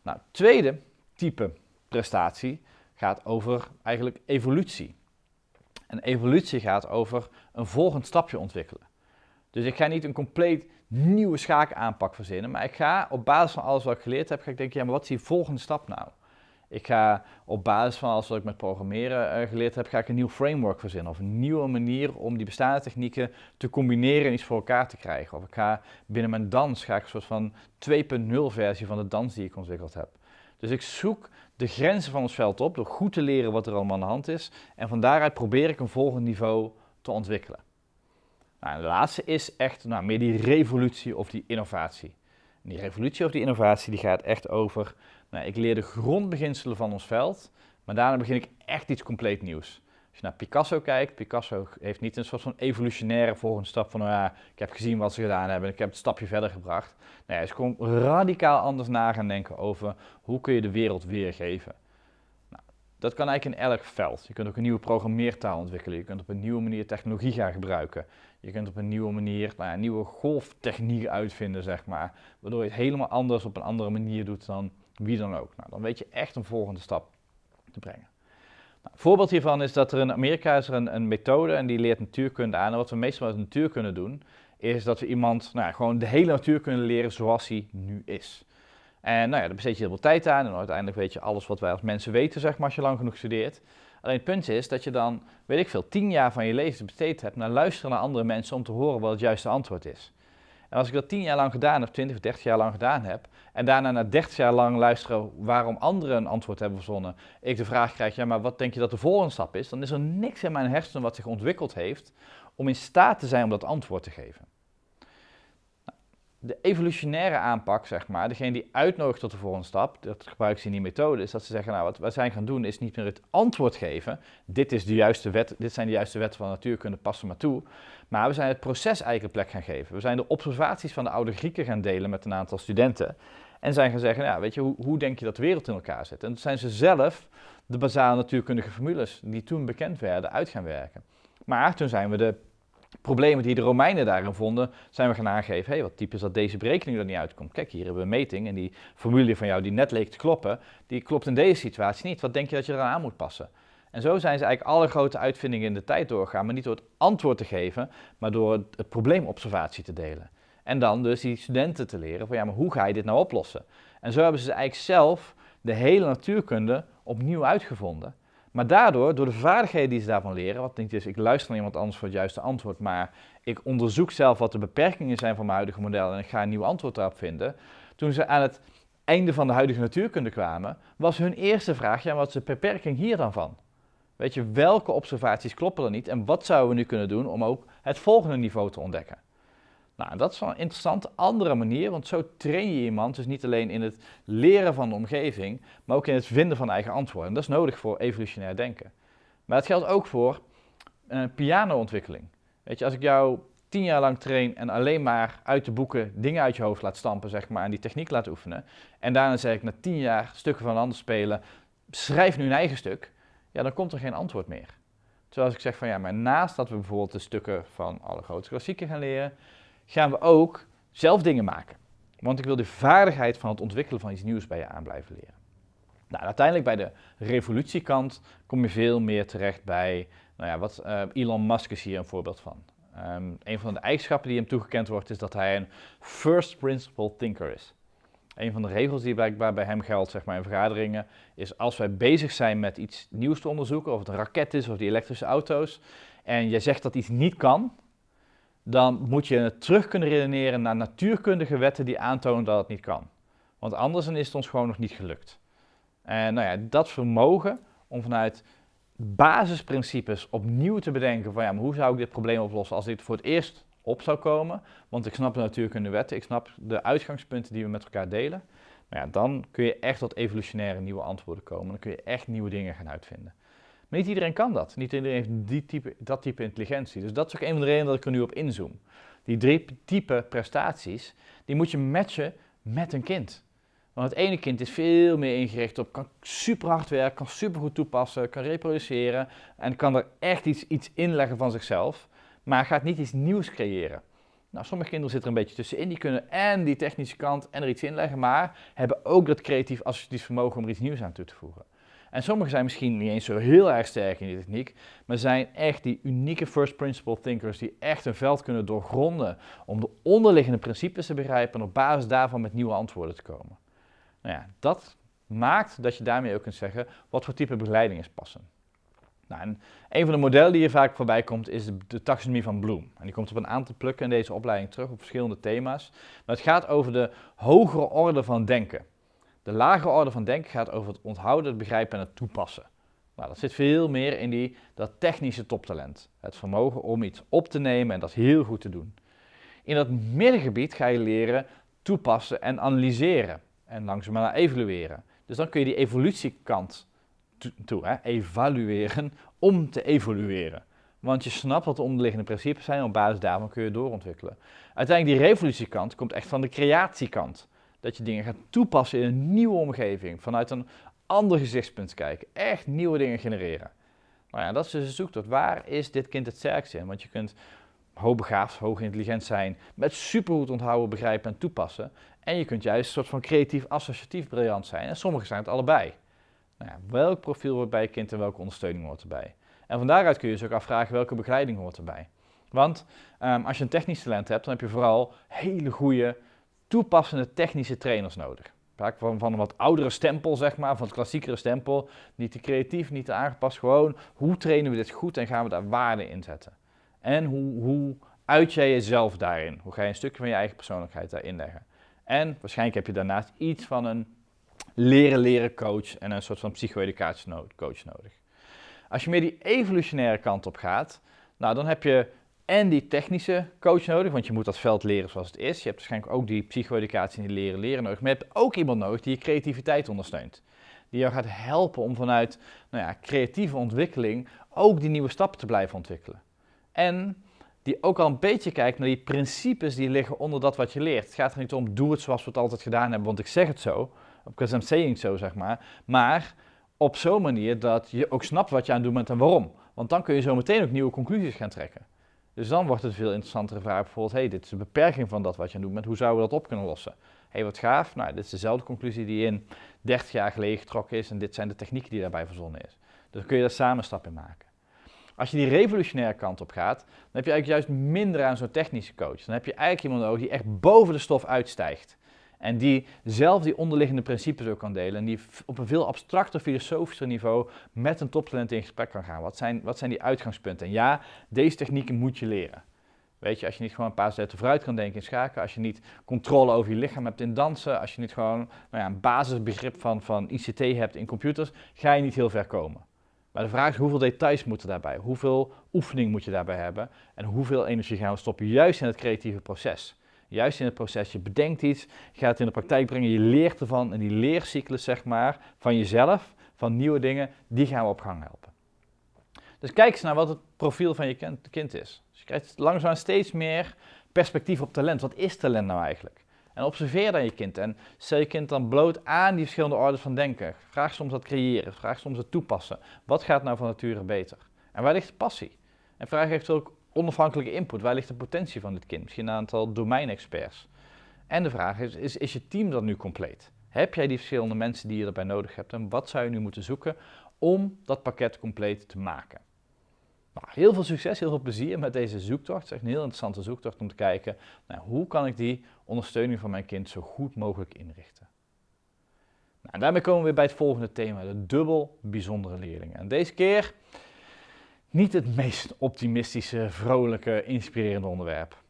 Nou, tweede type prestatie gaat over eigenlijk evolutie. En evolutie gaat over een volgend stapje ontwikkelen. Dus ik ga niet een compleet nieuwe schaakaanpak verzinnen, maar ik ga op basis van alles wat ik geleerd heb, ga ik denken, ja, maar wat is die volgende stap nou? Ik ga op basis van alles wat ik met programmeren uh, geleerd heb, ga ik een nieuw framework verzinnen. Of een nieuwe manier om die bestaande technieken te combineren en iets voor elkaar te krijgen. Of ik ga binnen mijn dans, ga ik een soort van 2.0 versie van de dans die ik ontwikkeld heb. Dus ik zoek de grenzen van ons veld op door goed te leren wat er allemaal aan de hand is. En van daaruit probeer ik een volgend niveau te ontwikkelen. Nou, de laatste is echt nou, meer die revolutie of die innovatie. En die revolutie of die innovatie die gaat echt over nou, ik leer de grondbeginselen van ons veld, maar daarna begin ik echt iets compleet nieuws. Als je naar Picasso kijkt, Picasso heeft niet een soort van evolutionaire volgende stap van, nou ja, ik heb gezien wat ze gedaan hebben en ik heb het stapje verder gebracht. Nee, hij is radicaal anders na gaan denken over hoe kun je de wereld weergeven. Nou, Dat kan eigenlijk in elk veld. Je kunt ook een nieuwe programmeertaal ontwikkelen. Je kunt op een nieuwe manier technologie gaan gebruiken. Je kunt op een nieuwe manier nou ja, nieuwe golftechniek uitvinden, zeg maar. Waardoor je het helemaal anders op een andere manier doet dan wie dan ook. Nou, dan weet je echt een volgende stap te brengen. Nou, een voorbeeld hiervan is dat er in Amerika is er een, een methode en die leert natuurkunde aan. En wat we meestal met natuurkunde doen, is dat we iemand nou, gewoon de hele natuurkunde leren zoals hij nu is. En nou ja, daar besteed je heel veel tijd aan en uiteindelijk weet je alles wat wij als mensen weten, zeg maar, als je lang genoeg studeert. Alleen het punt is dat je dan, weet ik veel, tien jaar van je leven besteed hebt naar luisteren naar andere mensen om te horen wat het juiste antwoord is. Als ik dat tien jaar lang gedaan heb, twintig of dertig jaar lang gedaan heb, en daarna na dertig jaar lang luisteren waarom anderen een antwoord hebben verzonnen, ik de vraag krijg, ja maar wat denk je dat de volgende stap is, dan is er niks in mijn hersenen wat zich ontwikkeld heeft om in staat te zijn om dat antwoord te geven de evolutionaire aanpak, zeg maar, degene die uitnodigt tot de volgende stap, dat gebruiken ze in die methode, is dat ze zeggen, nou, wat wij zijn gaan doen is niet meer het antwoord geven, dit, is de juiste wet, dit zijn de juiste wetten van natuurkunde, passen maar toe, maar we zijn het proces eigen plek gaan geven. We zijn de observaties van de oude Grieken gaan delen met een aantal studenten en zijn gaan zeggen, ja, weet je, hoe, hoe denk je dat de wereld in elkaar zit? En toen zijn ze zelf de basale natuurkundige formules, die toen bekend werden, uit gaan werken. Maar toen zijn we de problemen die de Romeinen daarin vonden, zijn we gaan aangeven, hey, wat typisch dat deze berekening er niet uitkomt. Kijk, hier hebben we een meting en die formule van jou die net leek te kloppen, die klopt in deze situatie niet. Wat denk je dat je eraan moet passen? En zo zijn ze eigenlijk alle grote uitvindingen in de tijd doorgegaan, maar niet door het antwoord te geven, maar door het, probleemobservatie te delen. En dan dus die studenten te leren van ja, maar hoe ga je dit nou oplossen? En zo hebben ze eigenlijk zelf de hele natuurkunde opnieuw uitgevonden. Maar daardoor, door de vaardigheden die ze daarvan leren, wat niet is, ik luister naar iemand anders voor het juiste antwoord, maar ik onderzoek zelf wat de beperkingen zijn van mijn huidige model en ik ga een nieuw antwoord daarop vinden. Toen ze aan het einde van de huidige natuurkunde kwamen, was hun eerste vraag, ja, wat is de beperking hier dan van? Weet je, welke observaties kloppen er niet en wat zouden we nu kunnen doen om ook het volgende niveau te ontdekken? Nou, dat is wel een interessante andere manier, want zo train je iemand dus niet alleen in het leren van de omgeving, maar ook in het vinden van eigen antwoorden. En dat is nodig voor evolutionair denken. Maar dat geldt ook voor uh, pianoontwikkeling. Weet je, als ik jou tien jaar lang train en alleen maar uit de boeken dingen uit je hoofd laat stampen, zeg maar, en die techniek laat oefenen, en daarna zeg ik na tien jaar stukken van een ander spelen, schrijf nu een eigen stuk, ja, dan komt er geen antwoord meer. Terwijl als ik zeg van ja, maar naast dat we bijvoorbeeld de stukken van alle grote klassieken gaan leren, gaan we ook zelf dingen maken. Want ik wil de vaardigheid van het ontwikkelen van iets nieuws bij je aan blijven leren. Nou, uiteindelijk bij de revolutiekant kom je veel meer terecht bij, nou ja, wat uh, Elon Musk is hier een voorbeeld van. Um, een van de eigenschappen die hem toegekend wordt is dat hij een first principle thinker is. Een van de regels die blijkbaar bij hem geldt zeg maar, in vergaderingen is als wij bezig zijn met iets nieuws te onderzoeken, of het een raket is of die elektrische auto's, en je zegt dat iets niet kan, dan moet je het terug kunnen redeneren naar natuurkundige wetten die aantonen dat het niet kan. Want anders is het ons gewoon nog niet gelukt. En nou ja, dat vermogen om vanuit basisprincipes opnieuw te bedenken van ja, maar hoe zou ik dit probleem oplossen als dit voor het eerst op zou komen, want ik snap de natuurkunde wetten, ik snap de uitgangspunten die we met elkaar delen, nou ja, dan kun je echt tot evolutionaire nieuwe antwoorden komen, dan kun je echt nieuwe dingen gaan uitvinden. Maar niet iedereen kan dat. Niet iedereen heeft die type, dat type intelligentie. Dus dat is ook een van de redenen dat ik er nu op inzoom. Die drie type prestaties, die moet je matchen met een kind. Want het ene kind is veel meer ingericht op, kan super hard werken, kan super goed toepassen, kan reproduceren en kan er echt iets, iets inleggen van zichzelf, maar gaat niet iets nieuws creëren. Nou, sommige kinderen zitten er een beetje tussenin, die kunnen en die technische kant en er iets inleggen, maar hebben ook dat creatief associatief vermogen om er iets nieuws aan toe te voegen. En sommigen zijn misschien niet eens zo heel erg sterk in die techniek, maar zijn echt die unieke first principle thinkers die echt een veld kunnen doorgronden om de onderliggende principes te begrijpen en op basis daarvan met nieuwe antwoorden te komen. Nou ja, dat maakt dat je daarmee ook kunt zeggen wat voor type begeleiding is passen. Nou, en een van de modellen die hier vaak voorbij komt is de, de, taxonomie van Bloom. En die komt op een aantal plukken in deze opleiding terug op verschillende thema's. Maar het gaat over de hogere orde van denken. De lagere orde van denken gaat over het onthouden, het begrijpen en het toepassen. Nou, dat zit veel meer in die, dat technische toptalent. Het vermogen om iets op te nemen en dat heel goed te doen. In dat middengebied ga je leren toepassen en analyseren. En langzaamaan evalueren. Dus dan kun je die evolutiekant toe, hè, evalueren om te evolueren. Want je snapt wat de onderliggende principes zijn en op basis daarvan kun je doorontwikkelen. Uiteindelijk die revolutiekant komt echt van de creatiekant. Dat je dingen gaat toepassen in een nieuwe omgeving. Vanuit een ander gezichtspunt kijken, echt nieuwe dingen genereren. Nou ja, dat is dus een zoektocht. Waar is dit kind het sterkste in? Want je kunt hoogbegaafd, hoog intelligent zijn, met supergoed onthouden, begrijpen en toepassen. En je kunt juist een soort van creatief, associatief briljant zijn. En sommigen zijn het allebei. Nou ja, welk profiel hoort bij je kind en welke ondersteuning hoort erbij? En van daaruit kun je je ook afvragen welke begeleiding hoort erbij. Want um, als je een technisch talent hebt, dan heb je vooral hele goede, toepassende technische trainers nodig. Vaak van, van een wat oudere stempel, zeg maar, van het klassiekere stempel. Niet te creatief, niet te aangepast. Gewoon, hoe trainen we dit goed en gaan we daar waarde in zetten? En hoe, hoe uit jij jezelf daarin? Hoe ga je een stukje van je eigen persoonlijkheid daarin leggen? En waarschijnlijk heb je daarnaast iets van een leren leren coach en een soort van psycho-educatie coach nodig. Als je meer die evolutionaire kant op gaat, nou dan heb je en die technische coach nodig, want je moet dat veld leren zoals het is. Je hebt waarschijnlijk ook die psycho-educatie en die leren leren nodig. Maar je hebt ook iemand nodig die je creativiteit ondersteunt. Die jou gaat helpen om vanuit nou ja, creatieve ontwikkeling ook die nieuwe stappen te blijven ontwikkelen. En die ook al een beetje kijkt naar die principes die liggen onder dat wat je leert. Het gaat er niet om, doe het zoals we het altijd gedaan hebben, want ik zeg het zo. Because I'm saying so, zeg maar. Maar op zo'n manier dat je ook snapt wat je aan het doen bent en waarom. Want dan kun je zo meteen ook nieuwe conclusies gaan trekken. Dus dan wordt het een veel interessantere vraag bijvoorbeeld, hey, dit is de beperking van dat wat je aan bent, hoe zouden we dat op kunnen lossen? hey, wat gaaf, nou, dit is dezelfde conclusie die in 30 jaar geleden getrokken is en dit zijn de technieken die daarbij verzonnen is. Dus dan kun je daar samen stap in maken. Als je die revolutionaire kant op gaat, dan heb je eigenlijk juist minder aan zo'n technische coach. Dan heb je eigenlijk iemand nodig die echt boven de stof uitstijgt. En die zelf die onderliggende principes ook kan delen. En die op een veel abstracter, filosofischer niveau met een toptalent in gesprek kan gaan. Wat zijn, wat zijn die uitgangspunten? En ja, deze technieken moet je leren. Weet je, als je niet gewoon een paar zetten vooruit kan denken in schaken, als je niet controle over je lichaam hebt in dansen, als je niet gewoon nou ja, een basisbegrip van, van ICT hebt in computers, ga je niet heel ver komen. Maar de vraag is hoeveel details moeten daarbij, hoeveel oefening moet je daarbij hebben en hoeveel energie gaan we stoppen juist in het creatieve proces. Juist in het proces, je bedenkt iets, je gaat het in de praktijk brengen, je leert ervan en die leercyclus zeg maar van jezelf, van nieuwe dingen, die gaan we op gang helpen. Dus kijk eens naar wat het profiel van je kind is. Dus je krijgt langzaam steeds meer perspectief op talent. Wat is talent nou eigenlijk? En observeer dan je kind en stel je kind dan bloot aan die verschillende orders van denken. Vraag soms dat creëren, vraag soms het toepassen. Wat gaat nou van nature beter? En waar ligt de passie? En vraag eventueel ook onafhankelijke input. Waar ligt de potentie van dit kind? Misschien een aantal domeinexperts. En de vraag is, is, je team dan nu compleet? Heb jij die verschillende mensen die je erbij nodig hebt? En wat zou je nu moeten zoeken om dat pakket compleet te maken? Nou, heel veel succes, heel veel plezier met deze zoektocht. Het is echt een heel interessante zoektocht om te kijken, nou, hoe kan ik die ondersteuning van mijn kind zo goed mogelijk inrichten. Nou, en daarmee komen we weer bij het volgende thema, de dubbel bijzondere leerlingen. En deze keer niet het meest optimistische, vrolijke, inspirerende onderwerp.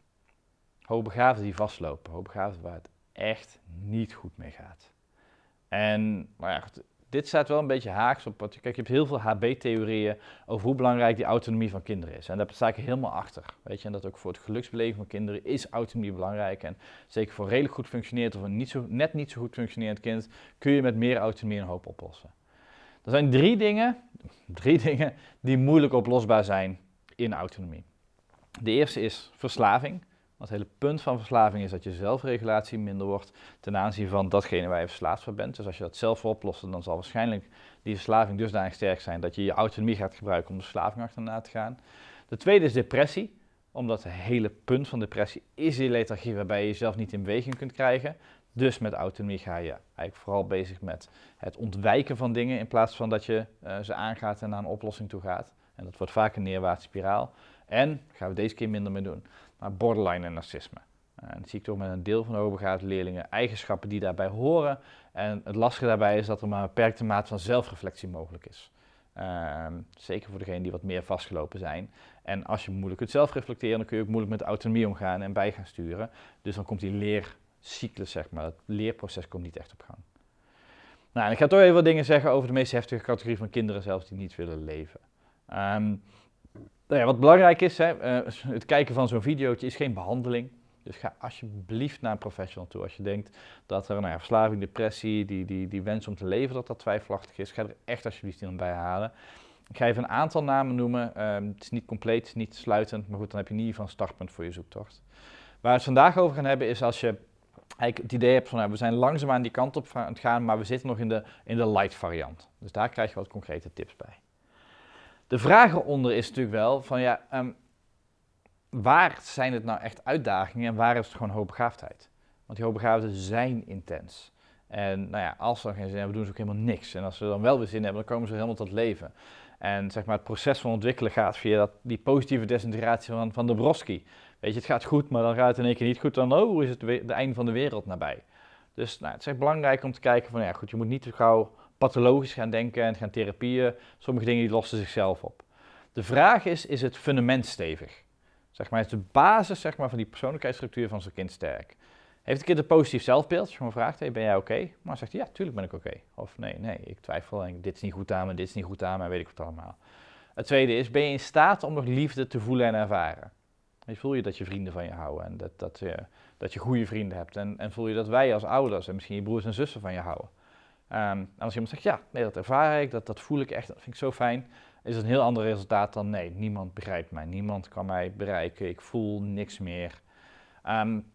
Hoogbegaafden die vastlopen, hoogbegaafden waar het echt niet goed mee gaat. En nou ja, dit staat wel een beetje haaks op. Kijk, je hebt heel veel HB-theorieën over hoe belangrijk die autonomie van kinderen is. En daar sta ik helemaal achter. Weet je, en dat ook voor het geluksbeleven van kinderen is autonomie belangrijk. En zeker voor redelijk goed functionerend of een niet zo, net niet zo goed functionerend kind kun je met meer autonomie een hoop oplossen. Er zijn drie dingen, drie dingen die moeilijk oplosbaar zijn in autonomie. De eerste is verslaving. Het hele punt van verslaving is dat je zelfregulatie minder wordt ten aanzien van datgene waar je verslaafd voor bent. Dus als je dat zelf wil oplossen, dan zal waarschijnlijk die verslaving dusdanig sterk zijn dat je je autonomie gaat gebruiken om de verslaving achterna te gaan. De tweede is depressie, omdat het hele punt van depressie is die lethargie waarbij je jezelf niet in beweging kunt krijgen. Dus met autonomie ga je eigenlijk vooral bezig met het ontwijken van dingen in plaats van dat je uh, ze aangaat en naar een oplossing toe gaat. En dat wordt vaak een neerwaartse spiraal. En gaan we deze keer minder mee doen maar borderline en narcisme. Eh, en dat zie ik toch met een deel van de hoogbegaafde leerlingen eigenschappen die daarbij horen. En het lastige daarbij is dat er maar een beperkte mate van zelfreflectie mogelijk is. Uh, zeker voor degenen die wat meer vastgelopen zijn. En als je moeilijk kunt zelfreflecteren, dan kun je ook moeilijk met autonomie omgaan en bij gaan sturen. Dus dan komt die leercyclus, zeg maar, het leerproces komt niet echt op gang. Nou, en ik ga toch even wat dingen zeggen over de meest heftige categorie van kinderen zelfs die niet willen leven. Um, nou ja, wat belangrijk is, hè, uh, het kijken van zo'n videootje is geen behandeling. Dus ga alsjeblieft naar een professional toe. Als je denkt dat er nou ja, verslaving, depressie, die, die, die wens om te leven, dat dat twijfelachtig is, ga er echt alsjeblieft in bij halen. Ik ga even een aantal namen noemen. Uh, het is niet compleet, niet sluitend, maar goed, dan heb je in ieder geval een startpunt voor je zoektocht. Waar we het vandaag over gaan hebben is als je eigenlijk het idee hebt van nou, we zijn langzaamaan die kant op aan het gaan, maar we zitten nog in de, in de light variant. Dus daar krijg je wat concrete tips bij. De vraag eronder is natuurlijk wel van ja, ehm, waar zijn het nou echt uitdagingen en waar is het gewoon hoogbegaafdheid? Want die hoogbegaafden zijn intens. En nou ja, als ze dan geen zin hebben, doen ze ook helemaal niks. En als ze dan wel weer zin hebben, dan komen ze helemaal tot leven. En zeg maar, het proces van ontwikkelen gaat via dat, die positieve desintegratie van, van de Broski. Weet je, het gaat goed, maar dan gaat het in één keer niet goed. Dan oh, is het de einde van de wereld nabij. Dus nou, het is echt belangrijk om te kijken van, ja goed, je moet niet te gauw pathologisch gaan denken en gaan therapieën. Sommige dingen die lossen zichzelf op. De vraag is, is het fundament stevig? Zeg maar, is de basis zeg maar, van die persoonlijkheidsstructuur van zo'n kind sterk? Heeft een kind een positief zelfbeeld? Als je gewoon vraagt, hey, ben jij oké? Maar zegt hij, ja, tuurlijk ben ik oké. Of nee, nee, ik twijfel en dit is niet goed aan me, dit is niet goed aan me, weet ik wat allemaal. Het tweede is, ben je in staat om nog liefde te voelen en ervaren? Je voel je dat je vrienden van je houden en dat, dat, je, dat je goede vrienden hebt. En, en voel je dat wij als ouders en misschien je broers en zussen van je houden. Um, en als iemand zegt, ja, nee, dat ervaar ik, dat, dat voel ik echt, dat vind ik zo fijn, is het een heel ander resultaat dan nee, niemand begrijpt mij, niemand kan mij bereiken, ik voel niks meer. Um,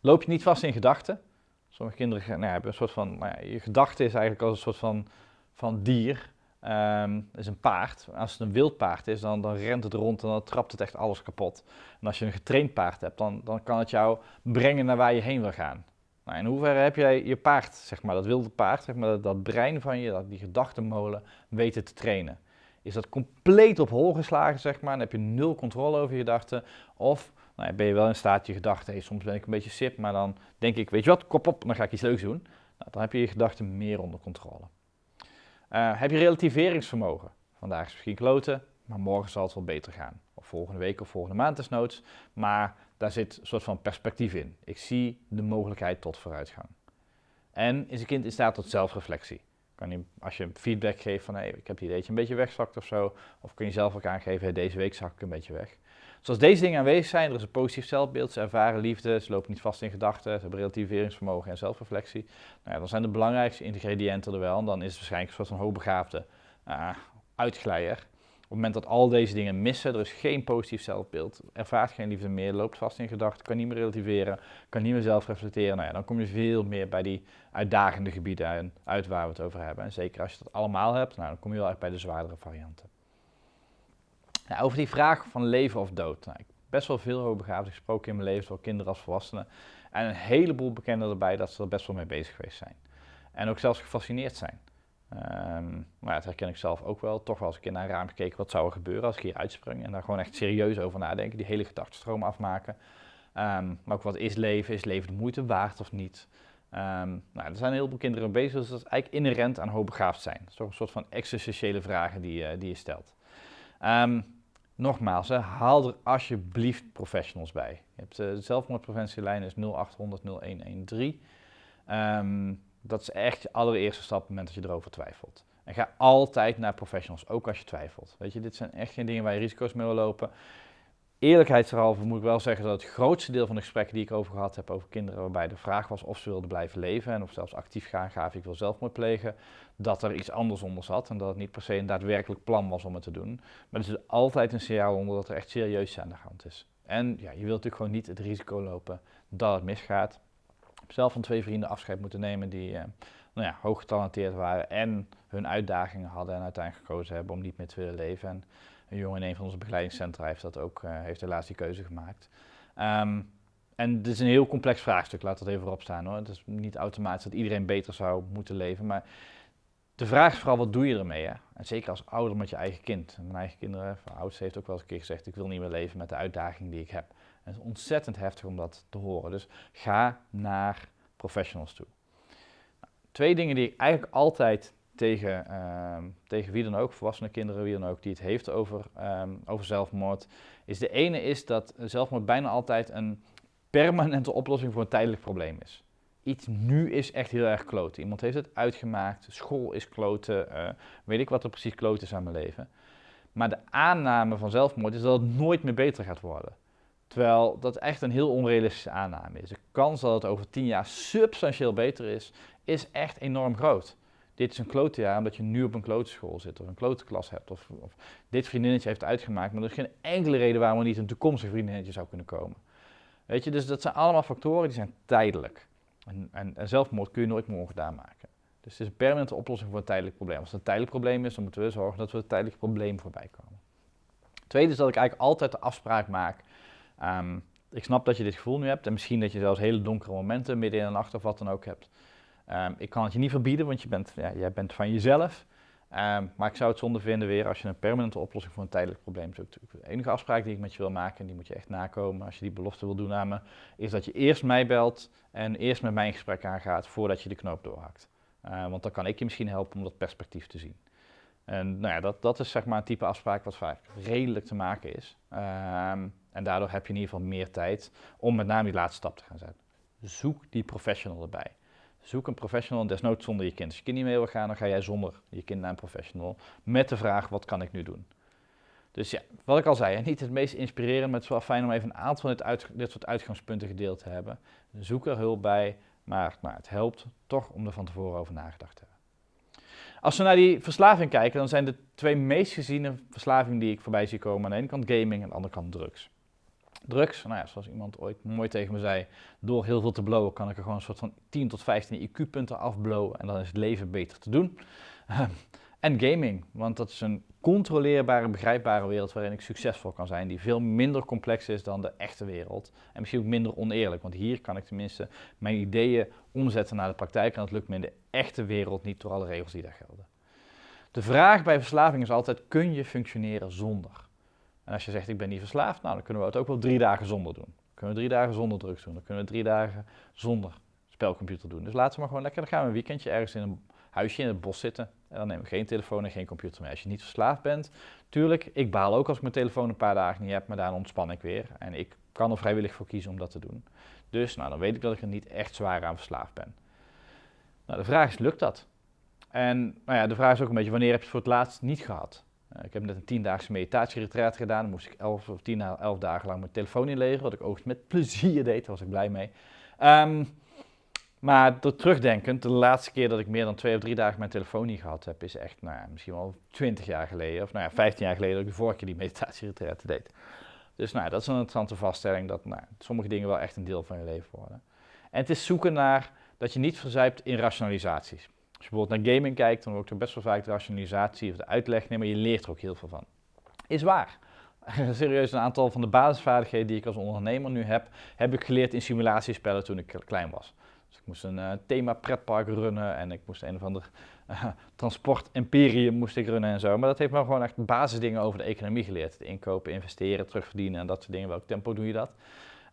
loop je niet vast in gedachten? Sommige kinderen nou hebben een soort van, nou je gedachte is eigenlijk als een soort van, van dier. Um, is een paard. Als het een wild paard is, dan, dan rent het rond en dan trapt het echt alles kapot. En als je een getraind paard hebt, dan, dan kan het jou brengen naar waar je heen wil gaan. Nou, in hoeverre heb jij je paard, zeg maar, dat wilde paard, zeg maar, dat, brein van je, dat, die gedachtenmolen, weten te trainen? Is dat compleet op hol geslagen, zeg maar, en heb je nul controle over je gedachten? Of nou, ben je wel in staat je gedachten, soms ben ik een beetje sip, maar dan denk ik, weet je wat, kop op, dan ga ik iets leuks doen. Nou, dan heb je je gedachten meer onder controle. Uh, heb je relativeringsvermogen? Vandaag is misschien kloten, maar morgen zal het wel beter gaan. Of volgende week of volgende maand desnoods. Maar daar zit een soort van perspectief in. Ik zie de mogelijkheid tot vooruitgang. En is een kind in staat tot zelfreflectie? Kan je, als je feedback geeft van hey, ik heb het idee een beetje wegzakt of zo, of kun je zelf ook aangeven, deze week zak ik een beetje weg. Dus als deze dingen aanwezig zijn, er is een positief zelfbeeld, ze ervaren liefde, ze lopen niet vast in gedachten, ze hebben relativeringsvermogen en zelfreflectie, nou ja, dan zijn de belangrijkste ingrediënten er wel. En dan is het waarschijnlijk een hoogbegaafde uh, uitglijder. Op het moment dat al deze dingen missen, er is geen positief zelfbeeld, ervaart geen liefde meer, loopt vast in gedachten, kan niet meer relativeren, kan niet meer zelf reflecteren, nou ja, dan kom je veel meer bij die uitdagende gebieden uit waar we het over hebben. En zeker als je dat allemaal hebt, nou, dan kom je wel echt bij de zwaardere varianten. Over die vraag van leven of dood. Nou, ik best wel veel hoogbegaafden gesproken in mijn leven, zowel kinderen als volwassenen. En een heleboel bekenden erbij dat ze er best wel mee bezig geweest zijn. En ook zelfs gefascineerd zijn. Um, maar dat herken ik zelf ook wel. Toch wel als ik in een raam gekeken, wat zou er gebeuren als ik hier uitspring? En daar gewoon echt serieus over nadenken, die hele gedachtenstroom afmaken. Um, maar ook wat is leven? Is leven de moeite waard of niet? Um, nou, er zijn heel veel kinderen bezig, dus dat is eigenlijk inherent aan hoogbegaafd zijn. Dat is toch een soort van existentiële vragen die, uh, die je stelt. Nogmaals, hè, haal er alsjeblieft professionals bij. Je hebt uh, de zelfmoordpreventielijn is 0800 0113. Dat is echt je allereerste stap op het moment dat je erover twijfelt. En ga altijd naar professionals, ook als je twijfelt. Weet je, dit zijn echt geen dingen waar je risico's mee wil lopen. Eerlijkheidshalve moet ik wel zeggen dat het grootste deel van de gesprekken die ik over gehad heb over kinderen, waarbij de vraag was of ze wilden blijven leven en of zelfs actief gaan gaven, ik wil zelfmoord plegen, dat er iets anders onder zat en dat het niet per se een daadwerkelijk plan was om het te doen. Maar er zit altijd een signaal onder dat er echt serieus aan de hand is. En ja, je wilt natuurlijk gewoon niet het risico lopen dat het misgaat zelf van twee vrienden afscheid moeten nemen die uh, nou ja, hoog getalenteerd waren en hun uitdagingen hadden en uiteindelijk gekozen hebben om niet meer te willen leven. En een jongen in een van onze begeleidingscentra heeft dat ook, uh, heeft helaas die keuze gemaakt. Um, en het is een heel complex vraagstuk, laat dat even voorop staan hoor. Het is niet automatisch dat iedereen beter zou moeten leven, maar de vraag is vooral wat doe je ermee hè? En zeker als ouder met je eigen kind. Mijn eigen kinderen, mijn oudste heeft ook wel eens een keer gezegd, ik wil niet meer leven met de uitdaging die ik heb. Het is ontzettend heftig om dat te horen. Dus ga naar professionals toe. Nou, twee dingen die ik eigenlijk altijd tegen, uh, tegen wie dan ook, volwassene kinderen, wie dan ook, die het heeft over, um, over zelfmoord, is de ene is dat zelfmoord bijna altijd een permanente oplossing voor een tijdelijk probleem is. Iets nu is echt heel erg kloten. Iemand heeft het uitgemaakt, school is kloten, uh, weet ik wat er precies kloten is aan mijn leven. Maar de aanname van zelfmoord is dat het nooit meer beter gaat worden. Terwijl dat echt een heel onrealistische aanname is. De kans dat het over tien jaar substantieel beter is, is echt enorm groot. Dit is een klote jaar omdat je nu op een klote school zit of een klote klas hebt. Of, of, dit vriendinnetje heeft uitgemaakt, maar er is geen enkele reden waarom er niet een toekomstig vriendinnetje zou kunnen komen. Weet je, dus dat zijn allemaal factoren die zijn tijdelijk. En, en, en, zelfmoord kun je nooit meer ongedaan maken. Dus het is een permanente oplossing voor een tijdelijk probleem. Als het een tijdelijk probleem is, dan moeten we zorgen dat we het tijdelijk probleem voorbij komen. Tweede is dat ik eigenlijk altijd de afspraak maak. Ehm, ik snap dat je dit gevoel nu hebt en misschien dat je zelfs hele donkere momenten midden in de nacht of wat dan ook hebt. Ehm, ik kan het je niet verbieden, want je bent, ja, jij bent van jezelf. Ehm, maar ik zou het zonde vinden weer als je een permanente oplossing voor een tijdelijk probleem zoekt. De enige afspraak die ik met je wil maken, en die moet je echt nakomen als je die belofte wil doen aan me, is dat je eerst mij belt en eerst met mij in gesprek aangaat voordat je de knoop doorhakt. Uh, want dan kan ik je misschien helpen om dat perspectief te zien. En nou ja, dat, dat is zeg maar een type afspraak wat vaak redelijk te maken is. Ehm, en daardoor heb je in ieder geval meer tijd om met name die laatste stap te gaan zetten. Zoek die professional erbij. Zoek een professional, desnoods zonder je kind. Als je kind niet mee wil gaan, dan ga jij zonder je kind naar een professional. Met de vraag, wat kan ik nu doen? Dus ja, wat ik al zei, niet het meest inspirerend, maar het is wel fijn om even een aantal van dit, dit soort uitgangspunten gedeeld te hebben. Zoek er hulp bij, maar nou, het helpt toch om er van tevoren over nagedacht te hebben. Als we naar die verslaving kijken, dan zijn de twee meest geziene verslavingen die ik voorbij zie komen aan de ene kant gaming en aan de andere kant drugs. Drugs, nou ja, zoals iemand ooit mooi tegen me zei, door heel veel te blowen kan ik er gewoon een soort van 10 tot 15 IQ-punten afblowen en dan is het leven beter te doen. en gaming, want dat is een controleerbare, begrijpbare wereld waarin ik succesvol kan zijn, die veel minder complex is dan de echte wereld. En misschien ook minder oneerlijk, want hier kan ik tenminste mijn ideeën omzetten naar de praktijk en dat lukt me in de echte wereld niet door alle regels die daar gelden. De vraag bij verslaving is altijd, kun je functioneren zonder? En als je zegt, ik ben niet verslaafd, nou dan kunnen we het ook wel drie dagen zonder doen. Dan kunnen we drie dagen zonder drugs doen, dan kunnen we drie dagen zonder spelcomputer doen. Dus laten we maar gewoon lekker, dan gaan we een weekendje ergens in een huisje in het bos zitten. En dan nemen we geen telefoon en geen computer mee. Als je niet verslaafd bent, tuurlijk, ik baal ook als ik mijn telefoon een paar dagen niet heb, maar daar ontspan ik weer. En ik kan er vrijwillig voor kiezen om dat te doen. Dus nou, dan weet ik dat ik er niet echt zwaar aan verslaafd ben. Nou, de vraag is, lukt dat? En nou ja, de vraag is ook een beetje, wanneer heb je het voor het laatst niet gehad? Uh, ik heb net een tiendaagse meditatieretreat gedaan. Dan moest ik elf of tien, elf dagen lang mijn telefoon inleveren, wat ik ook met plezier deed, daar was ik blij mee. Um, maar door terugdenkend, de laatste keer dat ik meer dan twee of drie dagen mijn telefoon niet gehad heb, is echt nou ja, misschien wel twintig jaar geleden, of nou ja, 15 jaar geleden dat ik de vorige keer die meditatieretreat deed. Dus nou, dat is een interessante vaststelling dat nou, sommige dingen wel echt een deel van je leven worden. En het is zoeken naar dat je niet verzuipt in rationalisaties. Je bijvoorbeeld naar gaming kijkt, dan wordt er best wel vaak de rationalisatie of de uitleg nemen, maar je leert er ook heel veel van. Is waar. Serieus, een aantal van de basisvaardigheden die ik als ondernemer nu heb, heb ik geleerd in simulatiespellen toen ik klein was. Dus ik moest een uh, thema pretpark runnen en ik moest een of ander uh, transport imperium moest ik runnen en zo. Maar dat heeft me gewoon echt basisdingen over de economie geleerd. Het inkopen, investeren, terugverdienen en dat soort dingen. Welk tempo doe je dat?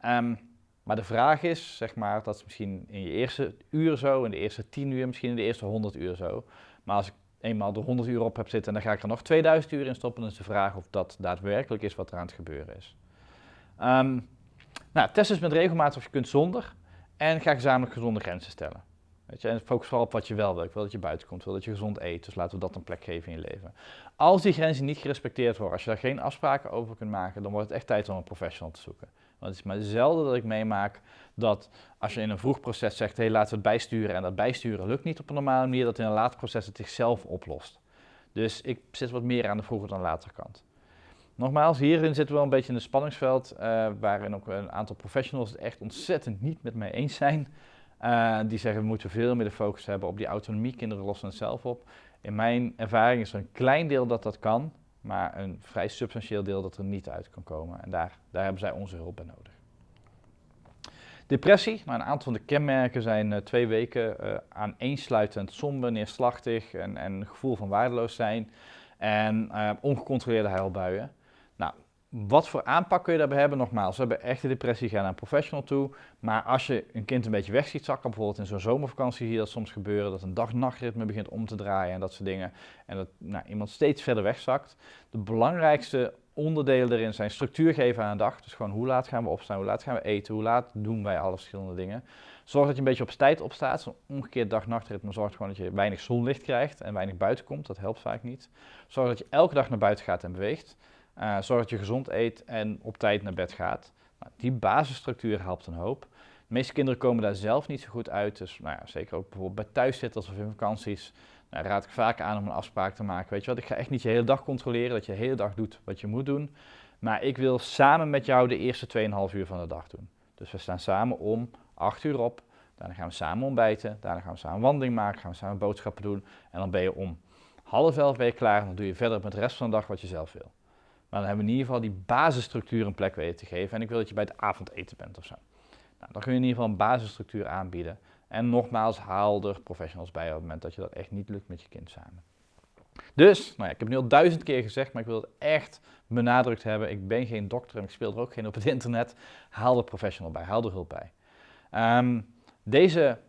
Um, maar de vraag is, zeg maar, dat is misschien in je eerste uur zo, in de eerste 10 uur, misschien in de eerste 100 uur zo. Maar als ik eenmaal de 100 uur op heb zitten en dan ga ik er nog 2000 uur in stoppen, dan is de vraag of dat daadwerkelijk is wat er aan het gebeuren is. Um, nou, test eens met regelmaat of je kunt zonder. En ga gezamenlijk gezonde grenzen stellen. Weet je, en focus vooral op wat je wel wil. Ik wil dat je buiten komt, wil dat je gezond eet. Dus laten we dat een plek geven in je leven. Als die grenzen niet gerespecteerd worden, als je daar geen afspraken over kunt maken, dan wordt het echt tijd om een professional te zoeken. Want het is maar zelden dat ik meemaak dat als je in een vroeg proces zegt, hé hey, laten we het bijsturen en dat bijsturen lukt niet op een normale manier, dat in een later proces het zichzelf oplost. Dus ik zit wat meer aan de vroege dan later kant. Nogmaals, hierin zitten we wel een beetje in een spanningsveld, uh, waarin ook een aantal professionals het echt ontzettend niet met mij eens zijn. Uh, die zeggen we moeten veel meer de focus hebben op die autonomie, kinderen lossen het zelf op. In mijn ervaring is er een klein deel dat dat kan, maar een vrij substantieel deel dat er niet uit kan komen. En daar, daar hebben zij onze hulp bij nodig. Depressie, nou, een aantal van de kenmerken zijn uh, twee weken uh, aaneensluitend somber, neerslachtig en, en gevoel van waardeloos zijn en uh, ongecontroleerde huilbuien. Wat voor aanpak kun je daarbij hebben? Nogmaals, we hebben echte depressie, ga naar een professional toe. Maar als je een kind een beetje weg ziet zakken, bijvoorbeeld in zo'n zomervakantie je dat soms gebeuren, dat een dag-nachtritme begint om te draaien en dat soort dingen. En dat nou, iemand steeds verder wegzakt. De belangrijkste onderdelen erin zijn structuur geven aan een dag. Dus gewoon hoe laat gaan we opstaan, hoe laat gaan we eten, hoe laat doen wij alle verschillende dingen. Zorg dat je een beetje op tijd opstaat. Zo'n omgekeerd dag-nachtritme zorgt gewoon dat je weinig zonlicht krijgt en weinig buiten komt. Dat helpt vaak niet. Zorg dat je elke dag naar buiten gaat en beweegt. Uh, zorg dat je gezond eet en op tijd naar bed gaat. Nou, die basisstructuur helpt een hoop. De meeste kinderen komen daar zelf niet zo goed uit. Dus nou ja, zeker ook bijvoorbeeld bij thuiszitters of in vakanties. Nou, raad ik vaak aan om een afspraak te maken. Weet je wat, ik ga echt niet je hele dag controleren, dat je de hele dag doet wat je moet doen. Maar ik wil samen met jou de eerste 2,5 uur van de dag doen. Dus we staan samen om 8 uur op. Daarna gaan we samen ontbijten. Daarna gaan we samen wandeling maken. Gaan we samen boodschappen doen. En dan ben je om half elf ben je klaar. En dan doe je verder met de rest van de dag wat je zelf wil. Maar dan hebben we in ieder geval die basisstructuur een plek weten te geven. En ik wil dat je bij het avondeten bent of zo. Nou, dan kun je in ieder geval een basisstructuur aanbieden. En nogmaals, haal er professionals bij op het moment dat je dat echt niet lukt met je kind samen. Dus, nou ja, ik heb nu al duizend keer gezegd, maar ik wil het echt benadrukt hebben. Ik ben geen dokter en ik speel er ook geen op het internet. Haal er professional bij, haal er hulp bij. Ehm, deze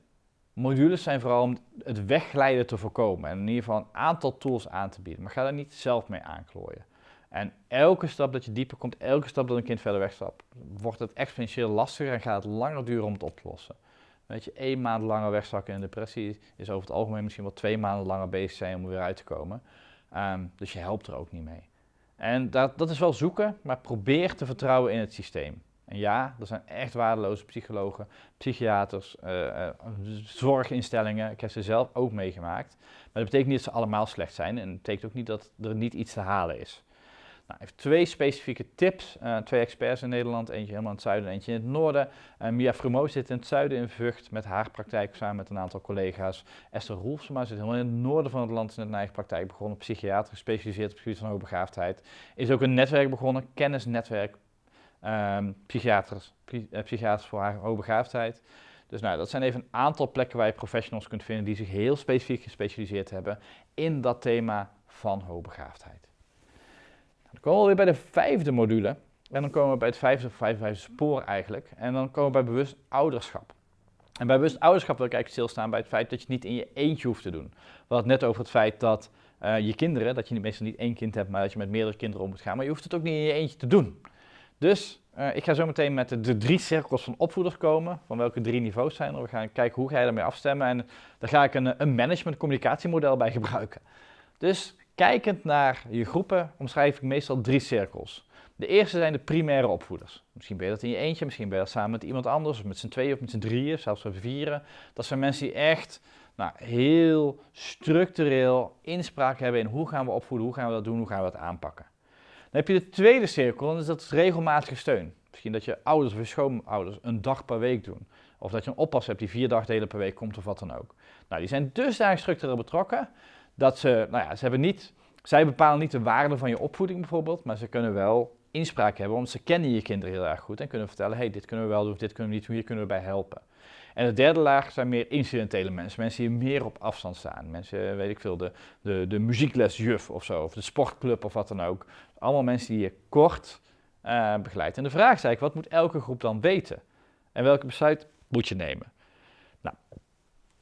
modules zijn vooral om het wegglijden te voorkomen en in ieder geval een aantal tools aan te bieden. Maar ga daar niet zelf mee aanklooien. En elke stap dat je dieper komt, elke stap dat een kind verder wegstapt, wordt het exponentieel lastiger en gaat het langer duren om het op te lossen. Weet je, één maand langer wegzakken in depressie is over het algemeen misschien wel twee maanden langer bezig zijn om er weer uit te komen. Ehm, dus je helpt er ook niet mee. En dat, dat is wel zoeken, maar probeer te vertrouwen in het systeem. En ja, er zijn echt waardeloze psychologen, psychiaters, uh, zorginstellingen. Ik heb ze zelf ook meegemaakt. Maar dat betekent niet dat ze allemaal slecht zijn. En het betekent ook niet dat er niet iets te halen is. Nou, even twee specifieke tips. Uh, twee experts in Nederland, eentje helemaal in het zuiden en eentje in het noorden. Uh, Mia Frumo zit in het zuiden in Vught met haar praktijk samen met een aantal collega's. Esther Roelfsema zit helemaal in het noorden van het land in een eigen praktijk begonnen. Psychiater, gespecialiseerd op het gebied van hoogbegaafdheid. Is ook een netwerk begonnen, kennisnetwerk um, psychiaters, uh, psychiaters voor haar hoogbegaafdheid. Dus nou, dat zijn even een aantal plekken waar je professionals kunt vinden die zich heel specifiek gespecialiseerd hebben in dat thema van hoogbegaafdheid. Dan komen we weer bij de vijfde module. En dan komen we bij het vijfde of vijfde spoor eigenlijk. En dan komen we bij bewust ouderschap. En bij bewust ouderschap wil ik eigenlijk stilstaan bij het feit dat je het niet in je eentje hoeft te doen. We hadden net over het feit dat uh, je kinderen, dat je meestal niet één kind hebt, maar dat je met meerdere kinderen om moet gaan. Maar je hoeft het ook niet in je eentje te doen. Dus uh, ik ga zo meteen met de, de, drie cirkels van opvoeders komen. Van welke drie niveaus zijn er. We gaan kijken hoe ga je daarmee afstemmen. En daar ga ik een, een management communicatiemodel bij gebruiken. Dus Kijkend naar je groepen omschrijf ik meestal drie cirkels. De eerste zijn de primaire opvoeders. Misschien ben je dat in je eentje, misschien ben je dat samen met iemand anders, of met z'n tweeën of met z'n drieën, zelfs met vieren. Dat zijn mensen die echt nou, heel structureel inspraak hebben in hoe gaan we opvoeden, hoe gaan we dat doen, hoe gaan we dat aanpakken. Dan heb je de tweede cirkel, en dat is regelmatige steun. Misschien dat je ouders of je schoonouders een dag per week doen. Of dat je een oppas hebt die vier dagdelen per week komt of wat dan ook. Nou, die zijn dusdanig structureel betrokken dat ze, nou ja, ze hebben niet, zij bepalen niet de waarde van je opvoeding bijvoorbeeld, maar ze kunnen wel inspraak hebben, want ze kennen je kinderen heel erg goed en kunnen vertellen, hey, dit kunnen we wel doen, dit kunnen we niet doen, hier kunnen we bij helpen. En de derde laag zijn meer incidentele mensen, mensen die meer op afstand staan. Mensen, weet ik veel, de, de, de muzieklesjuf of zo, of de sportclub of wat dan ook. Allemaal mensen die je kort uh, begeleidt. En de vraag is eigenlijk, wat moet elke groep dan weten? En welke besluit moet je nemen? Nou,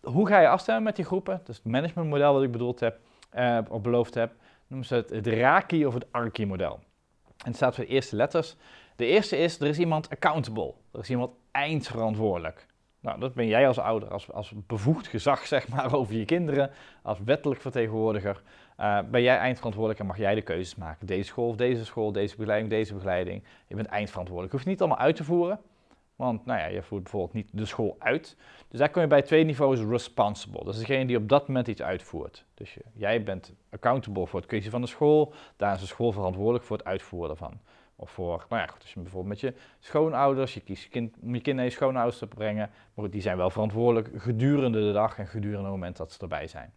hoe ga je afstemmen met die groepen? Is het managementmodel wat ik bedoeld heb, uh, of beloofd heb. Noemen ze het, het Raki of het Arki model. En het staat voor de eerste letters. De eerste is, er is iemand accountable. Er is iemand eindverantwoordelijk. Nou, dat ben jij als ouder, als, als bevoegd gezag zeg maar over je kinderen, als wettelijk vertegenwoordiger, uh, ben jij eindverantwoordelijk en mag jij de keuzes maken. Deze school of deze school, deze begeleiding, deze begeleiding. Je bent eindverantwoordelijk. Je hoeft niet allemaal uit te voeren, want nou ja, je voert bijvoorbeeld niet de school uit. Dus daar kom je bij twee niveaus responsible. Dat is degene die op dat moment iets uitvoert. Dus jij bent accountable voor het keuze van de school. Daar is de school verantwoordelijk voor het uitvoeren ervan. Of voor, nou ja, goed, als je bijvoorbeeld met je schoonouders, je kiest je kind, om je kind naar je schoonouders te brengen. Maar die zijn wel verantwoordelijk gedurende de dag en gedurende het moment dat ze erbij zijn.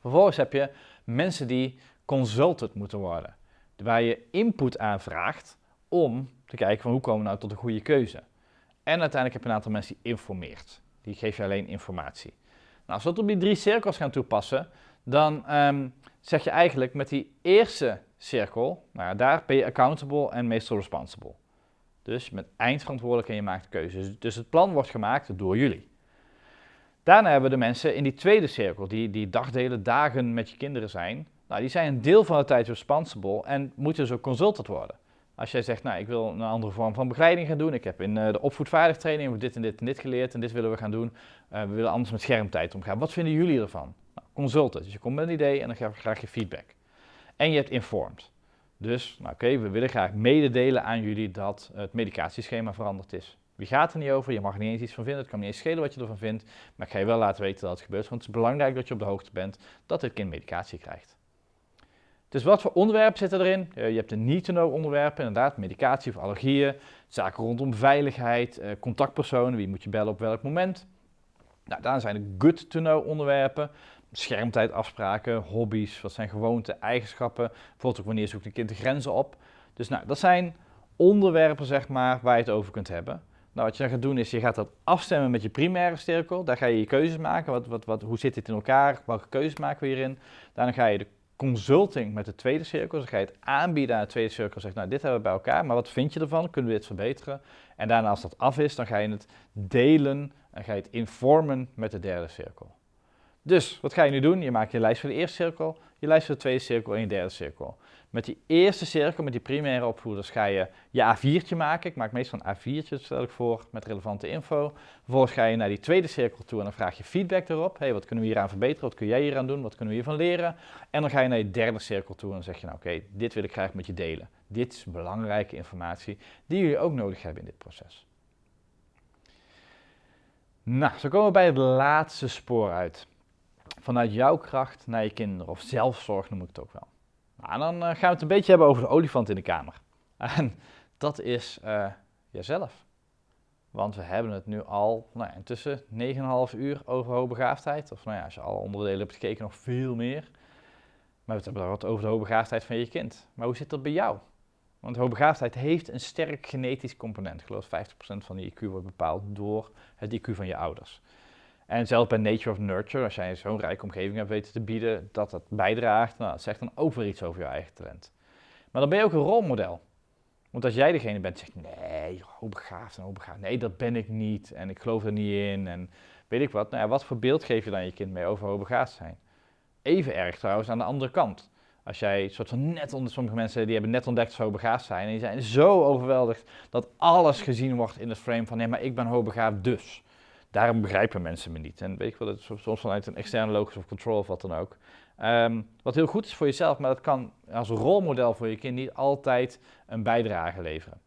Vervolgens heb je mensen die consultant moeten worden. Waar je input aanvraagt om te kijken van hoe komen we nou tot een goede keuze. En uiteindelijk heb je een aantal mensen die informeert. Die geef je alleen informatie. Nou, als we dat op die drie cirkels gaan toepassen, dan ehm, zeg je eigenlijk met die eerste cirkel, nou ja, daar ben je accountable en meestal responsible. Dus bent eindverantwoordelijk en je maakt keuzes. Dus het plan wordt gemaakt door jullie. Daarna hebben we de mensen in die tweede cirkel, die, die dagdelen, dagen met je kinderen zijn. Nou, die zijn een deel van de tijd responsible en moeten dus ook consultant worden. Als jij zegt, nou, ik wil een andere vorm van begeleiding gaan doen. Ik heb in uh, de opvoedvaardigtraining dit en dit en dit geleerd en dit willen we gaan doen. Uh, we willen anders met schermtijd omgaan. Wat vinden jullie ervan? Nou, consulten. Dus je komt met een idee en dan krijg je graag je feedback. En je hebt informed. Dus, nou, oké, we willen graag mededelen aan jullie dat het medicatieschema veranderd is. Wie gaat er niet over? Je mag er niet eens iets van vinden. Het kan niet eens schelen wat je ervan vindt. Maar ik ga je wel laten weten dat het gebeurt. Want het is belangrijk dat je op de hoogte bent dat dit kind medicatie krijgt. Dus wat voor onderwerpen zitten erin? je hebt de need-to-know onderwerpen, inderdaad, medicatie of allergieën, zaken rondom veiligheid, uh, contactpersonen, wie moet je bellen op welk moment. Nou, daar zijn de good-to-know onderwerpen, schermtijdafspraken, hobby's, wat zijn gewoonten, eigenschappen, bijvoorbeeld ook wanneer zoekt een kind de grenzen op. Dus nou, dat zijn onderwerpen, zeg maar, waar je het over kunt hebben. Nou, wat je dan gaat doen is, je gaat dat afstemmen met je primaire cirkel. Daar ga je je keuzes maken. Wat, wat, wat, hoe zit dit in elkaar? Welke keuzes maken we hierin? Daarna ga je de consulting met de tweede cirkel. Dus dan ga je het aanbieden aan de tweede cirkel. Zeg, nou, dit hebben we bij elkaar, maar wat vind je ervan? Kunnen we dit verbeteren? En daarna, als dat af is, dan ga je het delen en ga je het informen met de derde cirkel. Dus, wat ga je nu doen? Je maakt je lijst voor de eerste cirkel, je lijst voor de tweede cirkel en je derde cirkel. Met die eerste cirkel, met die primaire opvoeders, ga je je A4'tje maken. Ik maak meestal een A4'tje, stel ik voor, met relevante info. Vervolgens ga je naar die tweede cirkel toe en dan vraag je feedback erop. hey, wat kunnen we hieraan verbeteren? Wat kun jij hieraan doen? Wat kunnen we hiervan leren? En dan ga je naar je derde cirkel toe en dan zeg je, nou oké, dit wil ik graag met je delen. Dit is belangrijke informatie die jullie ook nodig hebben in dit proces. Nou, zo komen we bij het laatste spoor uit. Vanuit jouw kracht naar je kinderen, of zelfzorg noem ik het ook wel. Nou, dan uh, gaan we het een beetje hebben over de olifant in de kamer. En dat is uh, jezelf. Want we hebben het nu al nou ja, intussen 9,5 uur over hoogbegaafdheid. Of nou ja, als je alle onderdelen hebt gekeken, nog veel meer. Maar we hebben het over de hoogbegaafdheid van je kind. Maar hoe zit dat bij jou? Want hoogbegaafdheid heeft een sterk genetisch component. Ik geloof 50% van die IQ wordt bepaald door het IQ van je ouders. En zelfs bij Nature of Nurture, als jij zo'n rijke omgeving hebt weten te bieden, dat dat bijdraagt, nou, dat zegt dan ook weer iets over je eigen talent. Maar dan ben je ook een rolmodel. Want als jij degene bent die zegt, nee, hoe begaafd en hoe begaafd. Nee, dat ben ik niet en ik geloof er niet in en weet ik wat. Nou wat voor beeld geef je dan je kind mee over hoe begaafd zijn? Even erg trouwens aan de andere kant. Als jij soort van net onder sommige mensen die hebben net ontdekt dat ze begaafd zijn en die zijn zo overweldigd dat alles gezien wordt in het frame van nee, maar ik ben hoogbegaafd dus. Daarom begrijpen mensen me niet. En weet ik wel, dat soms vanuit een externe locus of control of wat dan ook. Um, wat heel goed is voor jezelf, maar dat kan als rolmodel voor je kind niet altijd een bijdrage leveren.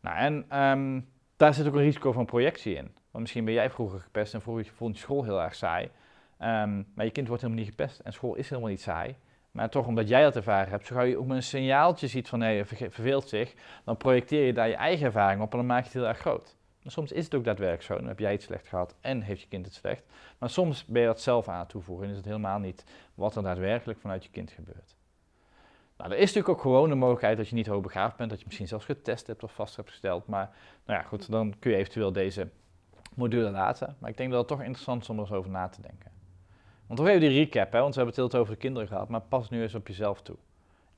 Nou, en um, daar zit ook een risico van projectie in. Want misschien ben jij vroeger gepest en vroeger vond je school heel erg saai. Um, maar je kind wordt helemaal niet gepest en school is helemaal niet saai. Maar toch, omdat jij dat ervaren hebt, zo gauw je ook maar een signaaltje ziet van nee, verveelt zich, dan projecteer je daar je eigen ervaring op en dan maak je het heel erg groot. Soms is het ook daadwerkelijk zo. Dan heb jij het slecht gehad en heeft je kind het slecht. Maar soms ben je dat zelf aan het toevoegen en is het helemaal niet wat er daadwerkelijk vanuit je kind gebeurt. Nou, er is natuurlijk ook gewoon de mogelijkheid dat je niet hoogbegaafd bent, dat je misschien zelfs getest hebt of vast hebt gesteld. Maar nou ja, goed, dan kun je eventueel deze module laten. Maar ik denk dat het toch interessant is om er eens over na te denken. Want toch even die recap, hè, want we hebben het heel over de kinderen gehad, maar pas nu eens op jezelf toe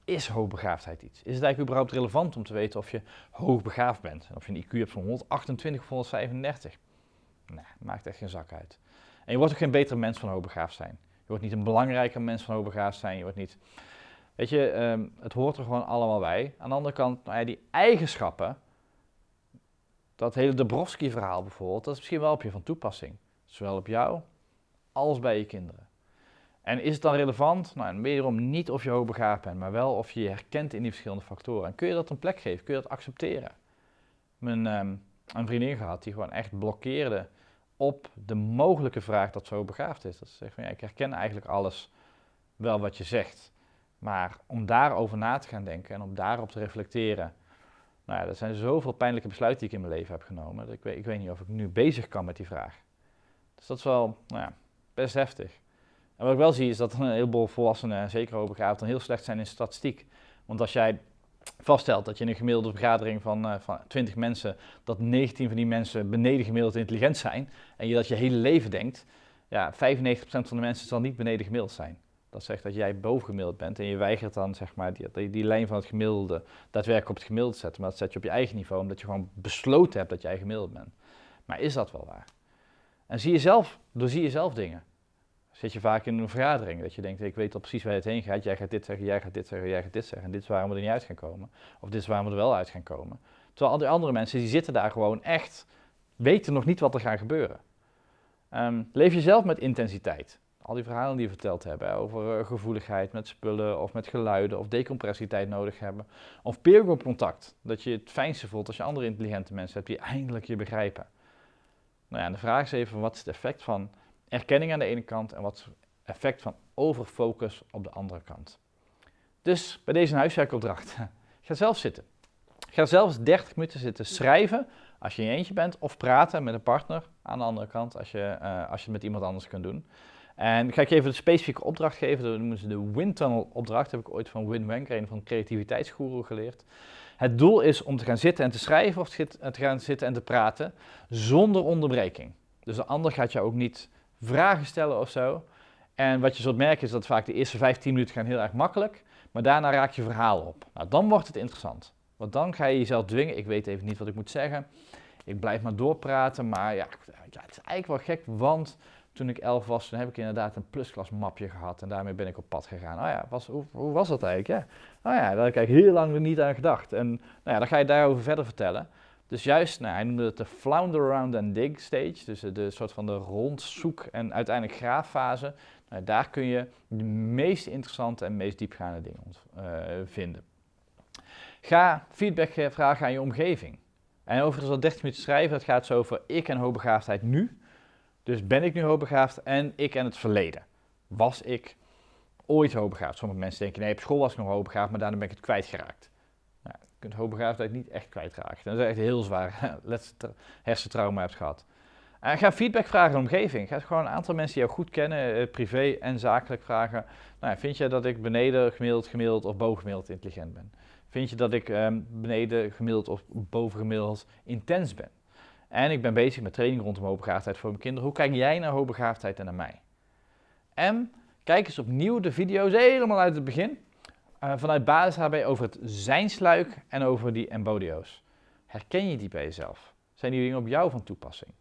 is hoogbegaafdheid iets? Is het eigenlijk überhaupt relevant om te weten of je hoogbegaafd bent? Of je een IQ hebt van 128 of 135? Nee, maakt echt geen zak uit. En je wordt ook geen betere mens van hoogbegaafd zijn. Je wordt niet een belangrijker mens van hoogbegaafd zijn. Je wordt niet... Weet je, um, het hoort er gewoon allemaal bij. Aan de andere kant, nou ja, die eigenschappen, dat hele Dabrowski-verhaal bijvoorbeeld, dat is misschien wel op je van toepassing. Zowel op jou als bij je kinderen. En is het dan relevant? Nou, wederom niet of je hoogbegaafd bent, maar wel of je je herkent in die verschillende factoren. En kun je dat een plek geven? Kun je dat accepteren? Mijn um, een vriendin gehad die gewoon echt blokkeerde op de mogelijke vraag dat ze hoogbegaafd is. Dat ze zegt van ja, ik herken eigenlijk alles wel wat je zegt. Maar om daarover na te gaan denken en om daarop te reflecteren. Nou ja, er zijn zoveel pijnlijke besluiten die ik in mijn leven heb genomen. Dat ik, weet, ik weet niet of ik nu bezig kan met die vraag. Dus dat is wel nou ja, best heftig. En wat ik wel zie is dat een heleboel volwassenen, zeker hoogbegaafden, heel slecht zijn in statistiek. Want als jij vaststelt dat je in een gemiddelde vergadering van, uh, van 20 mensen, dat 19 van die mensen beneden gemiddeld intelligent zijn, en je dat je hele leven denkt, ja, 95% van de mensen zal niet beneden gemiddeld zijn. Dat zegt dat jij bovengemiddeld bent en je weigert dan zeg maar, die, die, lijn van het gemiddelde daadwerkelijk op het gemiddelde te zetten. Maar dat zet je op je eigen niveau, omdat je gewoon besloten hebt dat jij gemiddeld bent. Maar is dat wel waar? En zie je zelf, doorzie je zelf dingen zit je vaak in een vergadering. Dat je denkt, ik weet al precies waar het heen gaat. Jij gaat dit zeggen, jij gaat dit zeggen, jij gaat dit zeggen. En dit is waarom we er niet uit gaan komen. Of dit is waarom we er wel uit gaan komen. Terwijl al die andere mensen, die zitten daar gewoon echt, weten nog niet wat er gaat gebeuren. Um, leef jezelf met intensiteit. Al die verhalen die we verteld hebben over uh, gevoeligheid met spullen of met geluiden of decompressietijd nodig hebben. Of peer contact. Dat je het fijnste voelt als je andere intelligente mensen hebt die eindelijk je begrijpen. Nou ja, de vraag is even, wat is het effect van erkenning aan de ene kant en wat effect van overfocus op de andere kant. Dus bij deze huiswerkopdracht, ga zelf zitten. Ga zelfs 30 minuten zitten schrijven als je in je eentje bent of praten met een partner aan de andere kant als je, uh, als je het met iemand anders kunt doen. En ga ik je even de specifieke opdracht geven, dat noemen ze de Windtunnel opdracht, heb ik ooit van Win Wanker, een van creativiteitsgoeroe geleerd. Het doel is om te gaan zitten en te schrijven of te gaan zitten en te praten zonder onderbreking. Dus de ander gaat jou ook niet vragen stellen of zo. En wat je zult merken is dat vaak de eerste 15 minuten gaan heel erg makkelijk, maar daarna raak je verhaal op. Nou, dan wordt het interessant. Want dan ga je jezelf dwingen, ik weet even niet wat ik moet zeggen, ik blijf maar doorpraten, maar ja, ja het is eigenlijk wel gek, want toen ik elf was, toen heb ik inderdaad een plusklas mapje gehad en daarmee ben ik op pad gegaan. Oh ja, was, hoe, hoe, was dat eigenlijk? Ja? Oh ja, daar heb ik eigenlijk heel lang niet aan gedacht. En nou ja, dan ga je daarover verder vertellen. Dus juist, nou, hij noemde het de flounder around and dig stage, dus de soort van de rondzoek en uiteindelijk graaffase. Nou, daar kun je de meest interessante en meest diepgaande dingen uh, vinden. Ga feedback vragen aan je omgeving. En overigens al 30 minuten schrijven, dat gaat zo over ik en hoogbegaafdheid nu. Dus ben ik nu hoogbegaafd en ik en het verleden. Was ik ooit hoogbegaafd? Sommige mensen denken, nee, op school was ik nog hoogbegaafd, maar daarna ben ik het kwijtgeraakt. Kunt hoogbegaafdheid niet echt kwijtraken. Dat is echt heel zwaar hersentrauma hebt gehad. En ga feedback vragen aan de omgeving. Ga gewoon een aantal mensen die jou goed kennen, eh, privé en zakelijk vragen. Nou, vind je dat ik beneden gemiddeld, gemiddeld of boven gemiddeld intelligent ben? Vind je dat ik um, beneden gemiddeld of boven gemiddeld intens ben? En ik ben bezig met training rondom hoogbegaafdheid voor mijn kinderen. Hoe kijk jij naar hoogbegaafdheid en naar mij? En kijk eens opnieuw de video's helemaal uit het begin. Uh, vanuit basis HB over het zijnsluik en over die embodio's. Herken je die bij jezelf? Zijn die dingen op jou van toepassing?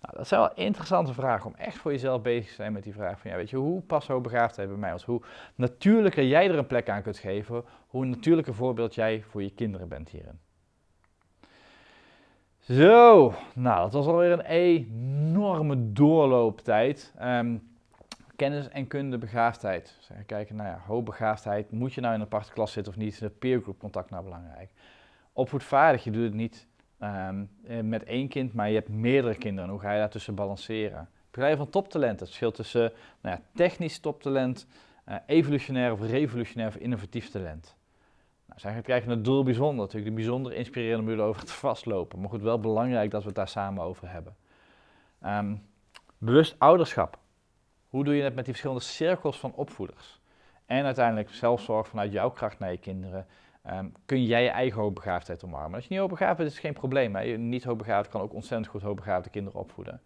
Nou, dat zijn wel interessante vragen om echt voor jezelf bezig te zijn met die vraag van, ja, weet je, hoe past hoogbegaafdheid bij mij? Als hoe natuurlijker jij er een plek aan kunt geven, hoe natuurlijker voorbeeld jij voor je kinderen bent hierin. Zo, nou dat was alweer een enorme doorlooptijd. Um, kennis en kunde begaafdheid. Dus kijken, nou ja, hoogbegaafdheid, moet je nou in een aparte klas zitten of niet? Is de peergroup contact nou belangrijk? Opvoedvaardig, je doet het niet um, met één kind, maar je hebt meerdere kinderen. Hoe ga je daartussen balanceren? Begrijp van toptalent, het verschil tussen nou ja, technisch toptalent, uh, evolutionair of revolutionair of innovatief talent. Nou, zij krijgen het doel bijzonder, natuurlijk de bijzonder inspirerende manier over het vastlopen. Maar goed, wel belangrijk dat we het daar samen over hebben. Um, bewust ouderschap. Hoe doe je het met die verschillende cirkels van opvoeders? En uiteindelijk zelfzorg vanuit jouw kracht naar je kinderen. Um, kun jij je eigen hoogbegaafdheid omarmen. Als je niet hoogbegaafd bent, is het geen probleem. Hè? Niet hoogbegaafd kan ook ontzettend goed hoogbegaafde kinderen opvoeden.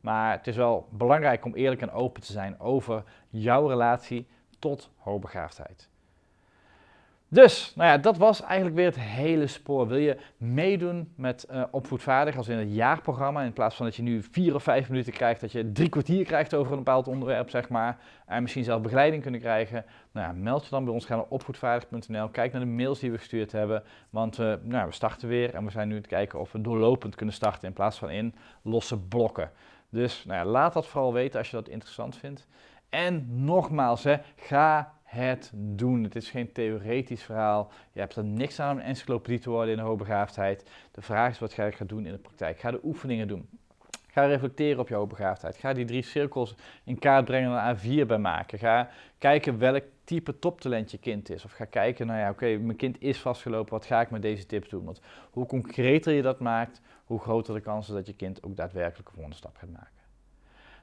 Maar het is wel belangrijk om eerlijk en open te zijn over jouw relatie tot hoogbegaafdheid. Dus, nou ja, dat was eigenlijk weer het hele spoor. Wil je meedoen met uh, Opvoedvaardig als in het jaarprogramma, in plaats van dat je nu vier of vijf minuten krijgt, dat je drie kwartier krijgt over een bepaald onderwerp, zeg maar, en misschien zelf begeleiding kunnen krijgen, nou ja, meld je dan bij ons, ga naar opvoedvaardig.nl, kijk naar de mails die we gestuurd hebben, want uh, nou, we starten weer en we zijn nu aan het kijken of we doorlopend kunnen starten in plaats van in losse blokken. Dus nou ja, laat dat vooral weten als je dat interessant vindt. En nogmaals, hè, ga het doen. Het is geen theoretisch verhaal. Je hebt er niks aan om encyclopedie te worden in de hoogbegaafdheid. De vraag is wat ga je gaan doen in de praktijk. Ga de oefeningen doen. Ga reflecteren op je hoogbegaafdheid. Ga die drie cirkels in kaart brengen en een A4 bij maken. Ga kijken welk type toptalent je kind is. Of ga kijken, nou ja, oké, mijn kind is vastgelopen, wat ga ik met deze tips doen? Want hoe concreter je dat maakt, hoe groter de kans is dat je kind ook daadwerkelijk een volgende stap gaat maken.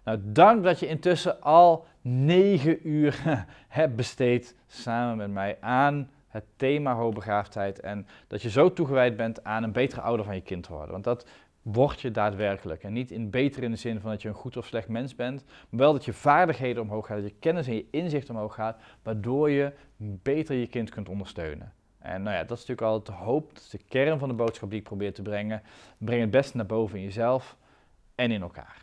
Nou, dank dat je intussen al negen uur hebt besteed samen met mij aan het thema hoogbegaafdheid en dat je zo toegewijd bent aan een betere ouder van je kind te worden. Want dat word je daadwerkelijk. En niet in beter in de zin van dat je een goed of slecht mens bent, maar wel dat je vaardigheden omhoog gaat, dat je kennis en je inzicht omhoog gaat, waardoor je beter je kind kunt ondersteunen. En nou ja, dat is natuurlijk altijd de hoop, dat is de kern van de boodschap die ik probeer te brengen. Breng het beste naar boven in jezelf en in elkaar.